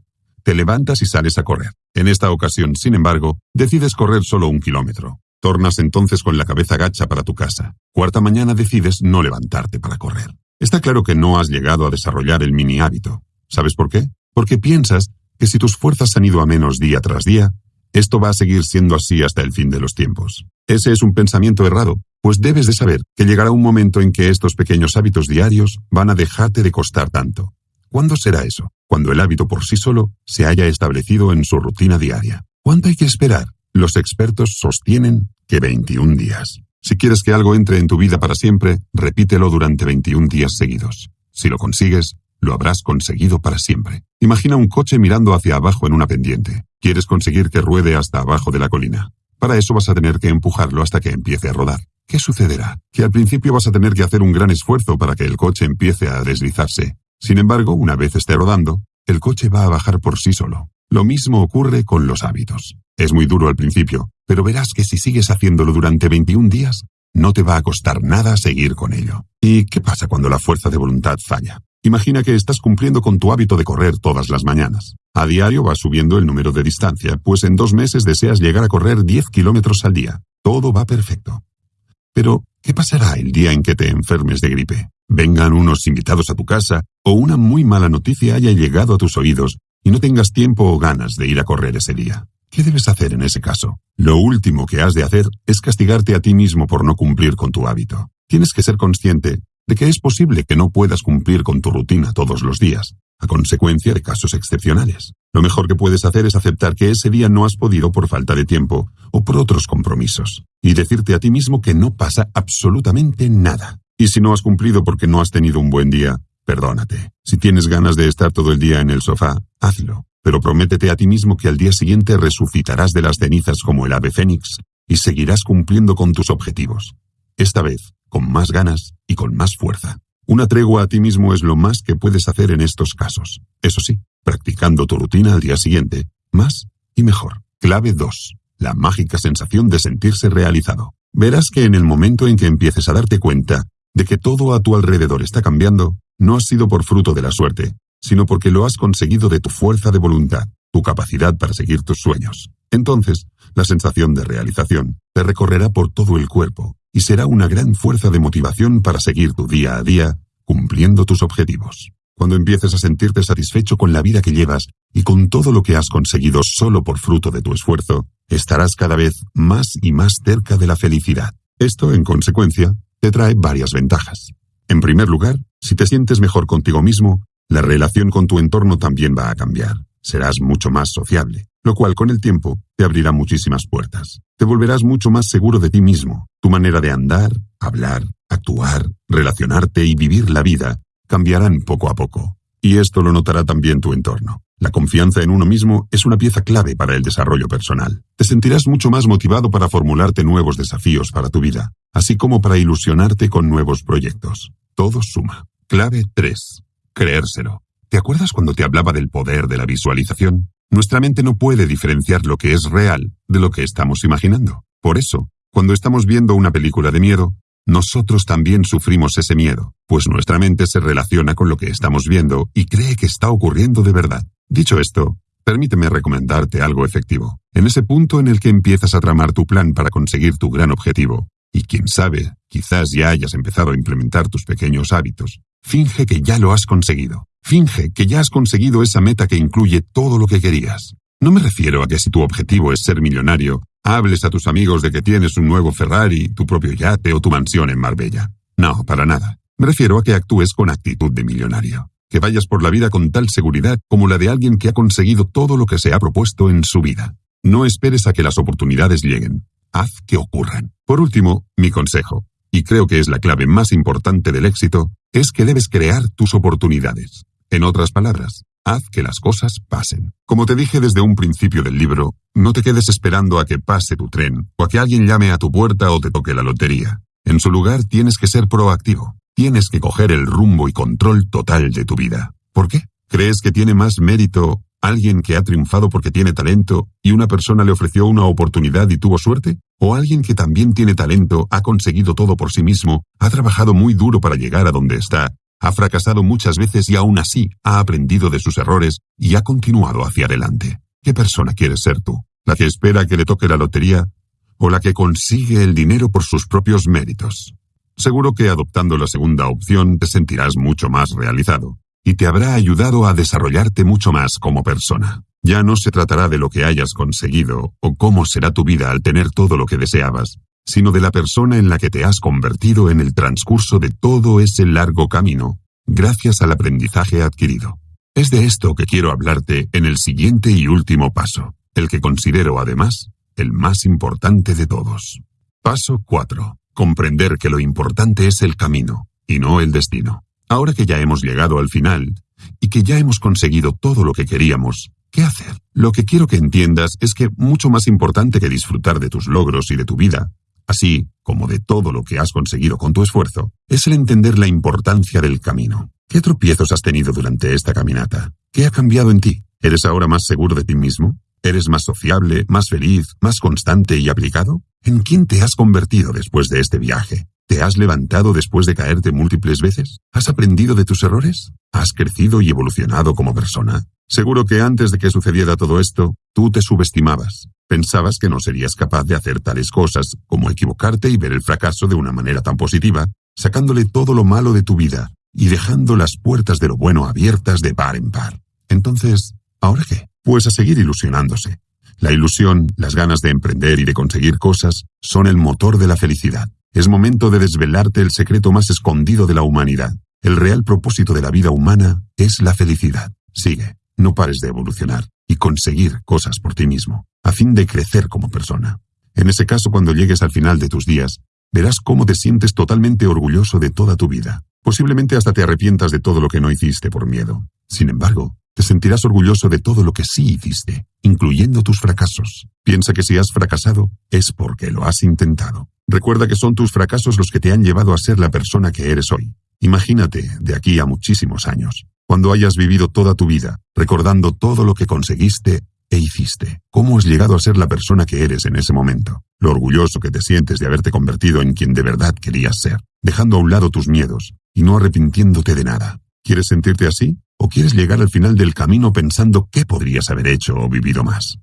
te levantas y sales a correr. En esta ocasión, sin embargo, decides correr solo un kilómetro. Tornas entonces con la cabeza gacha para tu casa. Cuarta mañana decides no levantarte para correr. Está claro que no has llegado a desarrollar el mini hábito. ¿Sabes por qué? Porque piensas que si tus fuerzas han ido a menos día tras día, esto va a seguir siendo así hasta el fin de los tiempos. Ese es un pensamiento errado, pues debes de saber que llegará un momento en que estos pequeños hábitos diarios van a dejarte de costar tanto. ¿Cuándo será eso? Cuando el hábito por sí solo se haya establecido en su rutina diaria. ¿Cuánto hay que esperar? Los expertos sostienen que 21 días. Si quieres que algo entre en tu vida para siempre, repítelo durante 21 días seguidos. Si lo consigues, lo habrás conseguido para siempre. Imagina un coche mirando hacia abajo en una pendiente. Quieres conseguir que ruede hasta abajo de la colina. Para eso vas a tener que empujarlo hasta que empiece a rodar. ¿Qué sucederá? Que al principio vas a tener que hacer un gran esfuerzo para que el coche empiece a deslizarse. Sin embargo, una vez esté rodando, el coche va a bajar por sí solo. Lo mismo ocurre con los hábitos. Es muy duro al principio, pero verás que si sigues haciéndolo durante 21 días, no te va a costar nada seguir con ello. ¿Y qué pasa cuando la fuerza de voluntad falla? Imagina que estás cumpliendo con tu hábito de correr todas las mañanas. A diario vas subiendo el número de distancia, pues en dos meses deseas llegar a correr 10 kilómetros al día. Todo va perfecto. Pero, ¿qué pasará el día en que te enfermes de gripe? Vengan unos invitados a tu casa o una muy mala noticia haya llegado a tus oídos y no tengas tiempo o ganas de ir a correr ese día. ¿Qué debes hacer en ese caso? Lo último que has de hacer es castigarte a ti mismo por no cumplir con tu hábito. Tienes que ser consciente de que es posible que no puedas cumplir con tu rutina todos los días, a consecuencia de casos excepcionales. Lo mejor que puedes hacer es aceptar que ese día no has podido por falta de tiempo o por otros compromisos, y decirte a ti mismo que no pasa absolutamente nada. Y si no has cumplido porque no has tenido un buen día, perdónate. Si tienes ganas de estar todo el día en el sofá, hazlo. Pero prométete a ti mismo que al día siguiente resucitarás de las cenizas como el ave fénix y seguirás cumpliendo con tus objetivos. Esta vez, con más ganas y con más fuerza. Una tregua a ti mismo es lo más que puedes hacer en estos casos. Eso sí, practicando tu rutina al día siguiente, más y mejor. Clave 2. La mágica sensación de sentirse realizado. Verás que en el momento en que empieces a darte cuenta de que todo a tu alrededor está cambiando, no ha sido por fruto de la suerte, sino porque lo has conseguido de tu fuerza de voluntad, tu capacidad para seguir tus sueños. Entonces, la sensación de realización te recorrerá por todo el cuerpo, y será una gran fuerza de motivación para seguir tu día a día cumpliendo tus objetivos. Cuando empieces a sentirte satisfecho con la vida que llevas y con todo lo que has conseguido solo por fruto de tu esfuerzo, estarás cada vez más y más cerca de la felicidad. Esto, en consecuencia, te trae varias ventajas. En primer lugar, si te sientes mejor contigo mismo, la relación con tu entorno también va a cambiar. Serás mucho más sociable, lo cual con el tiempo te abrirá muchísimas puertas. Te volverás mucho más seguro de ti mismo. Tu manera de andar, hablar, actuar, relacionarte y vivir la vida cambiarán poco a poco. Y esto lo notará también tu entorno. La confianza en uno mismo es una pieza clave para el desarrollo personal. Te sentirás mucho más motivado para formularte nuevos desafíos para tu vida, así como para ilusionarte con nuevos proyectos. Todo suma. Clave 3. Creérselo. ¿Te acuerdas cuando te hablaba del poder de la visualización? Nuestra mente no puede diferenciar lo que es real de lo que estamos imaginando. Por eso, cuando estamos viendo una película de miedo, nosotros también sufrimos ese miedo, pues nuestra mente se relaciona con lo que estamos viendo y cree que está ocurriendo de verdad. Dicho esto, permíteme recomendarte algo efectivo. En ese punto en el que empiezas a tramar tu plan para conseguir tu gran objetivo, y quién sabe, quizás ya hayas empezado a implementar tus pequeños hábitos, finge que ya lo has conseguido. Finge que ya has conseguido esa meta que incluye todo lo que querías. No me refiero a que si tu objetivo es ser millonario, hables a tus amigos de que tienes un nuevo Ferrari, tu propio yate o tu mansión en Marbella. No, para nada. Me refiero a que actúes con actitud de millonario. Que vayas por la vida con tal seguridad como la de alguien que ha conseguido todo lo que se ha propuesto en su vida. No esperes a que las oportunidades lleguen. Haz que ocurran. Por último, mi consejo, y creo que es la clave más importante del éxito, es que debes crear tus oportunidades. En otras palabras, haz que las cosas pasen. Como te dije desde un principio del libro, no te quedes esperando a que pase tu tren, o a que alguien llame a tu puerta o te toque la lotería. En su lugar tienes que ser proactivo. Tienes que coger el rumbo y control total de tu vida. ¿Por qué? ¿Crees que tiene más mérito alguien que ha triunfado porque tiene talento y una persona le ofreció una oportunidad y tuvo suerte? ¿O alguien que también tiene talento, ha conseguido todo por sí mismo, ha trabajado muy duro para llegar a donde está ha fracasado muchas veces y aún así ha aprendido de sus errores y ha continuado hacia adelante. ¿Qué persona quieres ser tú? ¿La que espera que le toque la lotería o la que consigue el dinero por sus propios méritos? Seguro que adoptando la segunda opción te sentirás mucho más realizado y te habrá ayudado a desarrollarte mucho más como persona. Ya no se tratará de lo que hayas conseguido o cómo será tu vida al tener todo lo que deseabas, sino de la persona en la que te has convertido en el transcurso de todo ese largo camino, gracias al aprendizaje adquirido. Es de esto que quiero hablarte en el siguiente y último paso, el que considero además el más importante de todos. Paso 4. Comprender que lo importante es el camino y no el destino. Ahora que ya hemos llegado al final y que ya hemos conseguido todo lo que queríamos, ¿qué hacer? Lo que quiero que entiendas es que mucho más importante que disfrutar de tus logros y de tu vida así como de todo lo que has conseguido con tu esfuerzo, es el entender la importancia del camino. ¿Qué tropiezos has tenido durante esta caminata? ¿Qué ha cambiado en ti? ¿Eres ahora más seguro de ti mismo? ¿Eres más sociable, más feliz, más constante y aplicado? ¿En quién te has convertido después de este viaje? ¿Te has levantado después de caerte múltiples veces? ¿Has aprendido de tus errores? ¿Has crecido y evolucionado como persona? Seguro que antes de que sucediera todo esto, tú te subestimabas, Pensabas que no serías capaz de hacer tales cosas como equivocarte y ver el fracaso de una manera tan positiva, sacándole todo lo malo de tu vida y dejando las puertas de lo bueno abiertas de par en par. Entonces, ¿ahora qué? Pues a seguir ilusionándose. La ilusión, las ganas de emprender y de conseguir cosas son el motor de la felicidad. Es momento de desvelarte el secreto más escondido de la humanidad. El real propósito de la vida humana es la felicidad. Sigue, no pares de evolucionar y conseguir cosas por ti mismo a fin de crecer como persona. En ese caso, cuando llegues al final de tus días, verás cómo te sientes totalmente orgulloso de toda tu vida. Posiblemente hasta te arrepientas de todo lo que no hiciste por miedo. Sin embargo, te sentirás orgulloso de todo lo que sí hiciste, incluyendo tus fracasos. Piensa que si has fracasado, es porque lo has intentado. Recuerda que son tus fracasos los que te han llevado a ser la persona que eres hoy. Imagínate, de aquí a muchísimos años, cuando hayas vivido toda tu vida, recordando todo lo que conseguiste e hiciste? ¿Cómo has llegado a ser la persona que eres en ese momento? Lo orgulloso que te sientes de haberte convertido en quien de verdad querías ser, dejando a un lado tus miedos y no arrepintiéndote de nada. ¿Quieres sentirte así? ¿O quieres llegar al final del camino pensando qué podrías haber hecho o vivido más?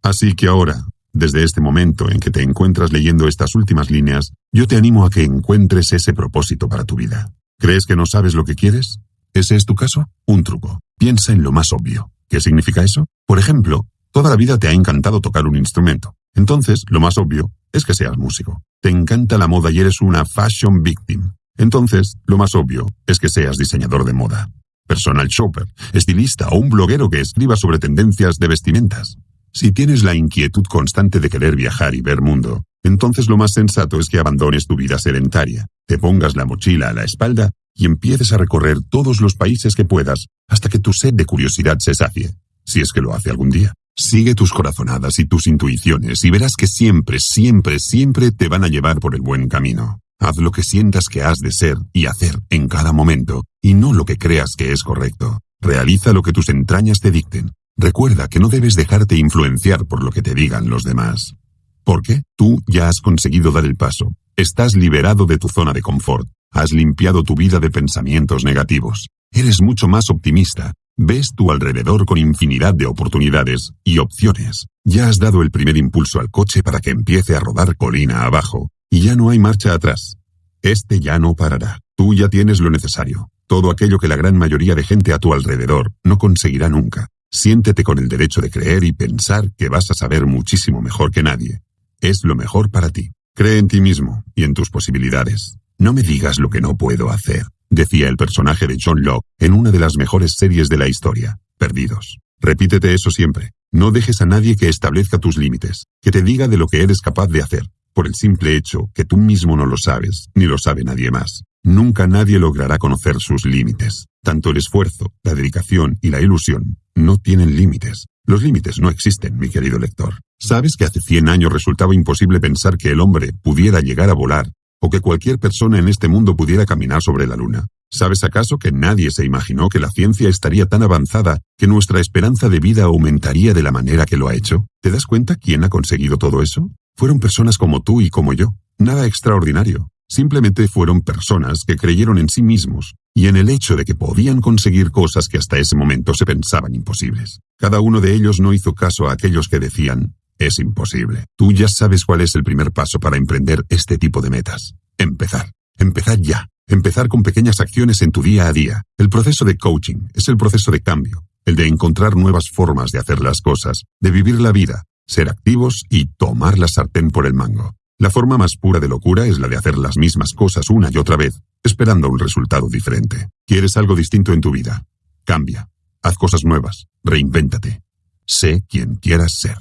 Así que ahora, desde este momento en que te encuentras leyendo estas últimas líneas, yo te animo a que encuentres ese propósito para tu vida. ¿Crees que no sabes lo que quieres? ¿Ese es tu caso? Un truco. Piensa en lo más obvio. ¿Qué significa eso? Por ejemplo, toda la vida te ha encantado tocar un instrumento. Entonces, lo más obvio es que seas músico. Te encanta la moda y eres una fashion victim. Entonces, lo más obvio es que seas diseñador de moda, personal shopper, estilista o un bloguero que escriba sobre tendencias de vestimentas. Si tienes la inquietud constante de querer viajar y ver mundo, entonces lo más sensato es que abandones tu vida sedentaria, te pongas la mochila a la espalda y empieces a recorrer todos los países que puedas hasta que tu sed de curiosidad se sacie, si es que lo hace algún día. Sigue tus corazonadas y tus intuiciones y verás que siempre, siempre, siempre te van a llevar por el buen camino. Haz lo que sientas que has de ser y hacer en cada momento, y no lo que creas que es correcto. Realiza lo que tus entrañas te dicten. Recuerda que no debes dejarte influenciar por lo que te digan los demás. ¿Por qué? Tú ya has conseguido dar el paso. Estás liberado de tu zona de confort. Has limpiado tu vida de pensamientos negativos. Eres mucho más optimista. Ves tu alrededor con infinidad de oportunidades y opciones. Ya has dado el primer impulso al coche para que empiece a rodar colina abajo, y ya no hay marcha atrás. Este ya no parará. Tú ya tienes lo necesario. Todo aquello que la gran mayoría de gente a tu alrededor no conseguirá nunca. Siéntete con el derecho de creer y pensar que vas a saber muchísimo mejor que nadie. Es lo mejor para ti. Cree en ti mismo y en tus posibilidades. No me digas lo que no puedo hacer, decía el personaje de John Locke en una de las mejores series de la historia, Perdidos. Repítete eso siempre. No dejes a nadie que establezca tus límites, que te diga de lo que eres capaz de hacer, por el simple hecho que tú mismo no lo sabes, ni lo sabe nadie más. Nunca nadie logrará conocer sus límites. Tanto el esfuerzo, la dedicación y la ilusión no tienen límites. Los límites no existen, mi querido lector. ¿Sabes que hace 100 años resultaba imposible pensar que el hombre pudiera llegar a volar o que cualquier persona en este mundo pudiera caminar sobre la luna? ¿Sabes acaso que nadie se imaginó que la ciencia estaría tan avanzada que nuestra esperanza de vida aumentaría de la manera que lo ha hecho? ¿Te das cuenta quién ha conseguido todo eso? Fueron personas como tú y como yo. Nada extraordinario. Simplemente fueron personas que creyeron en sí mismos y en el hecho de que podían conseguir cosas que hasta ese momento se pensaban imposibles. Cada uno de ellos no hizo caso a aquellos que decían, es imposible. Tú ya sabes cuál es el primer paso para emprender este tipo de metas. Empezar. Empezar ya. Empezar con pequeñas acciones en tu día a día. El proceso de coaching es el proceso de cambio, el de encontrar nuevas formas de hacer las cosas, de vivir la vida, ser activos y tomar la sartén por el mango. La forma más pura de locura es la de hacer las mismas cosas una y otra vez, esperando un resultado diferente. ¿Quieres algo distinto en tu vida? Cambia. Haz cosas nuevas. Reinvéntate. Sé quien quieras ser.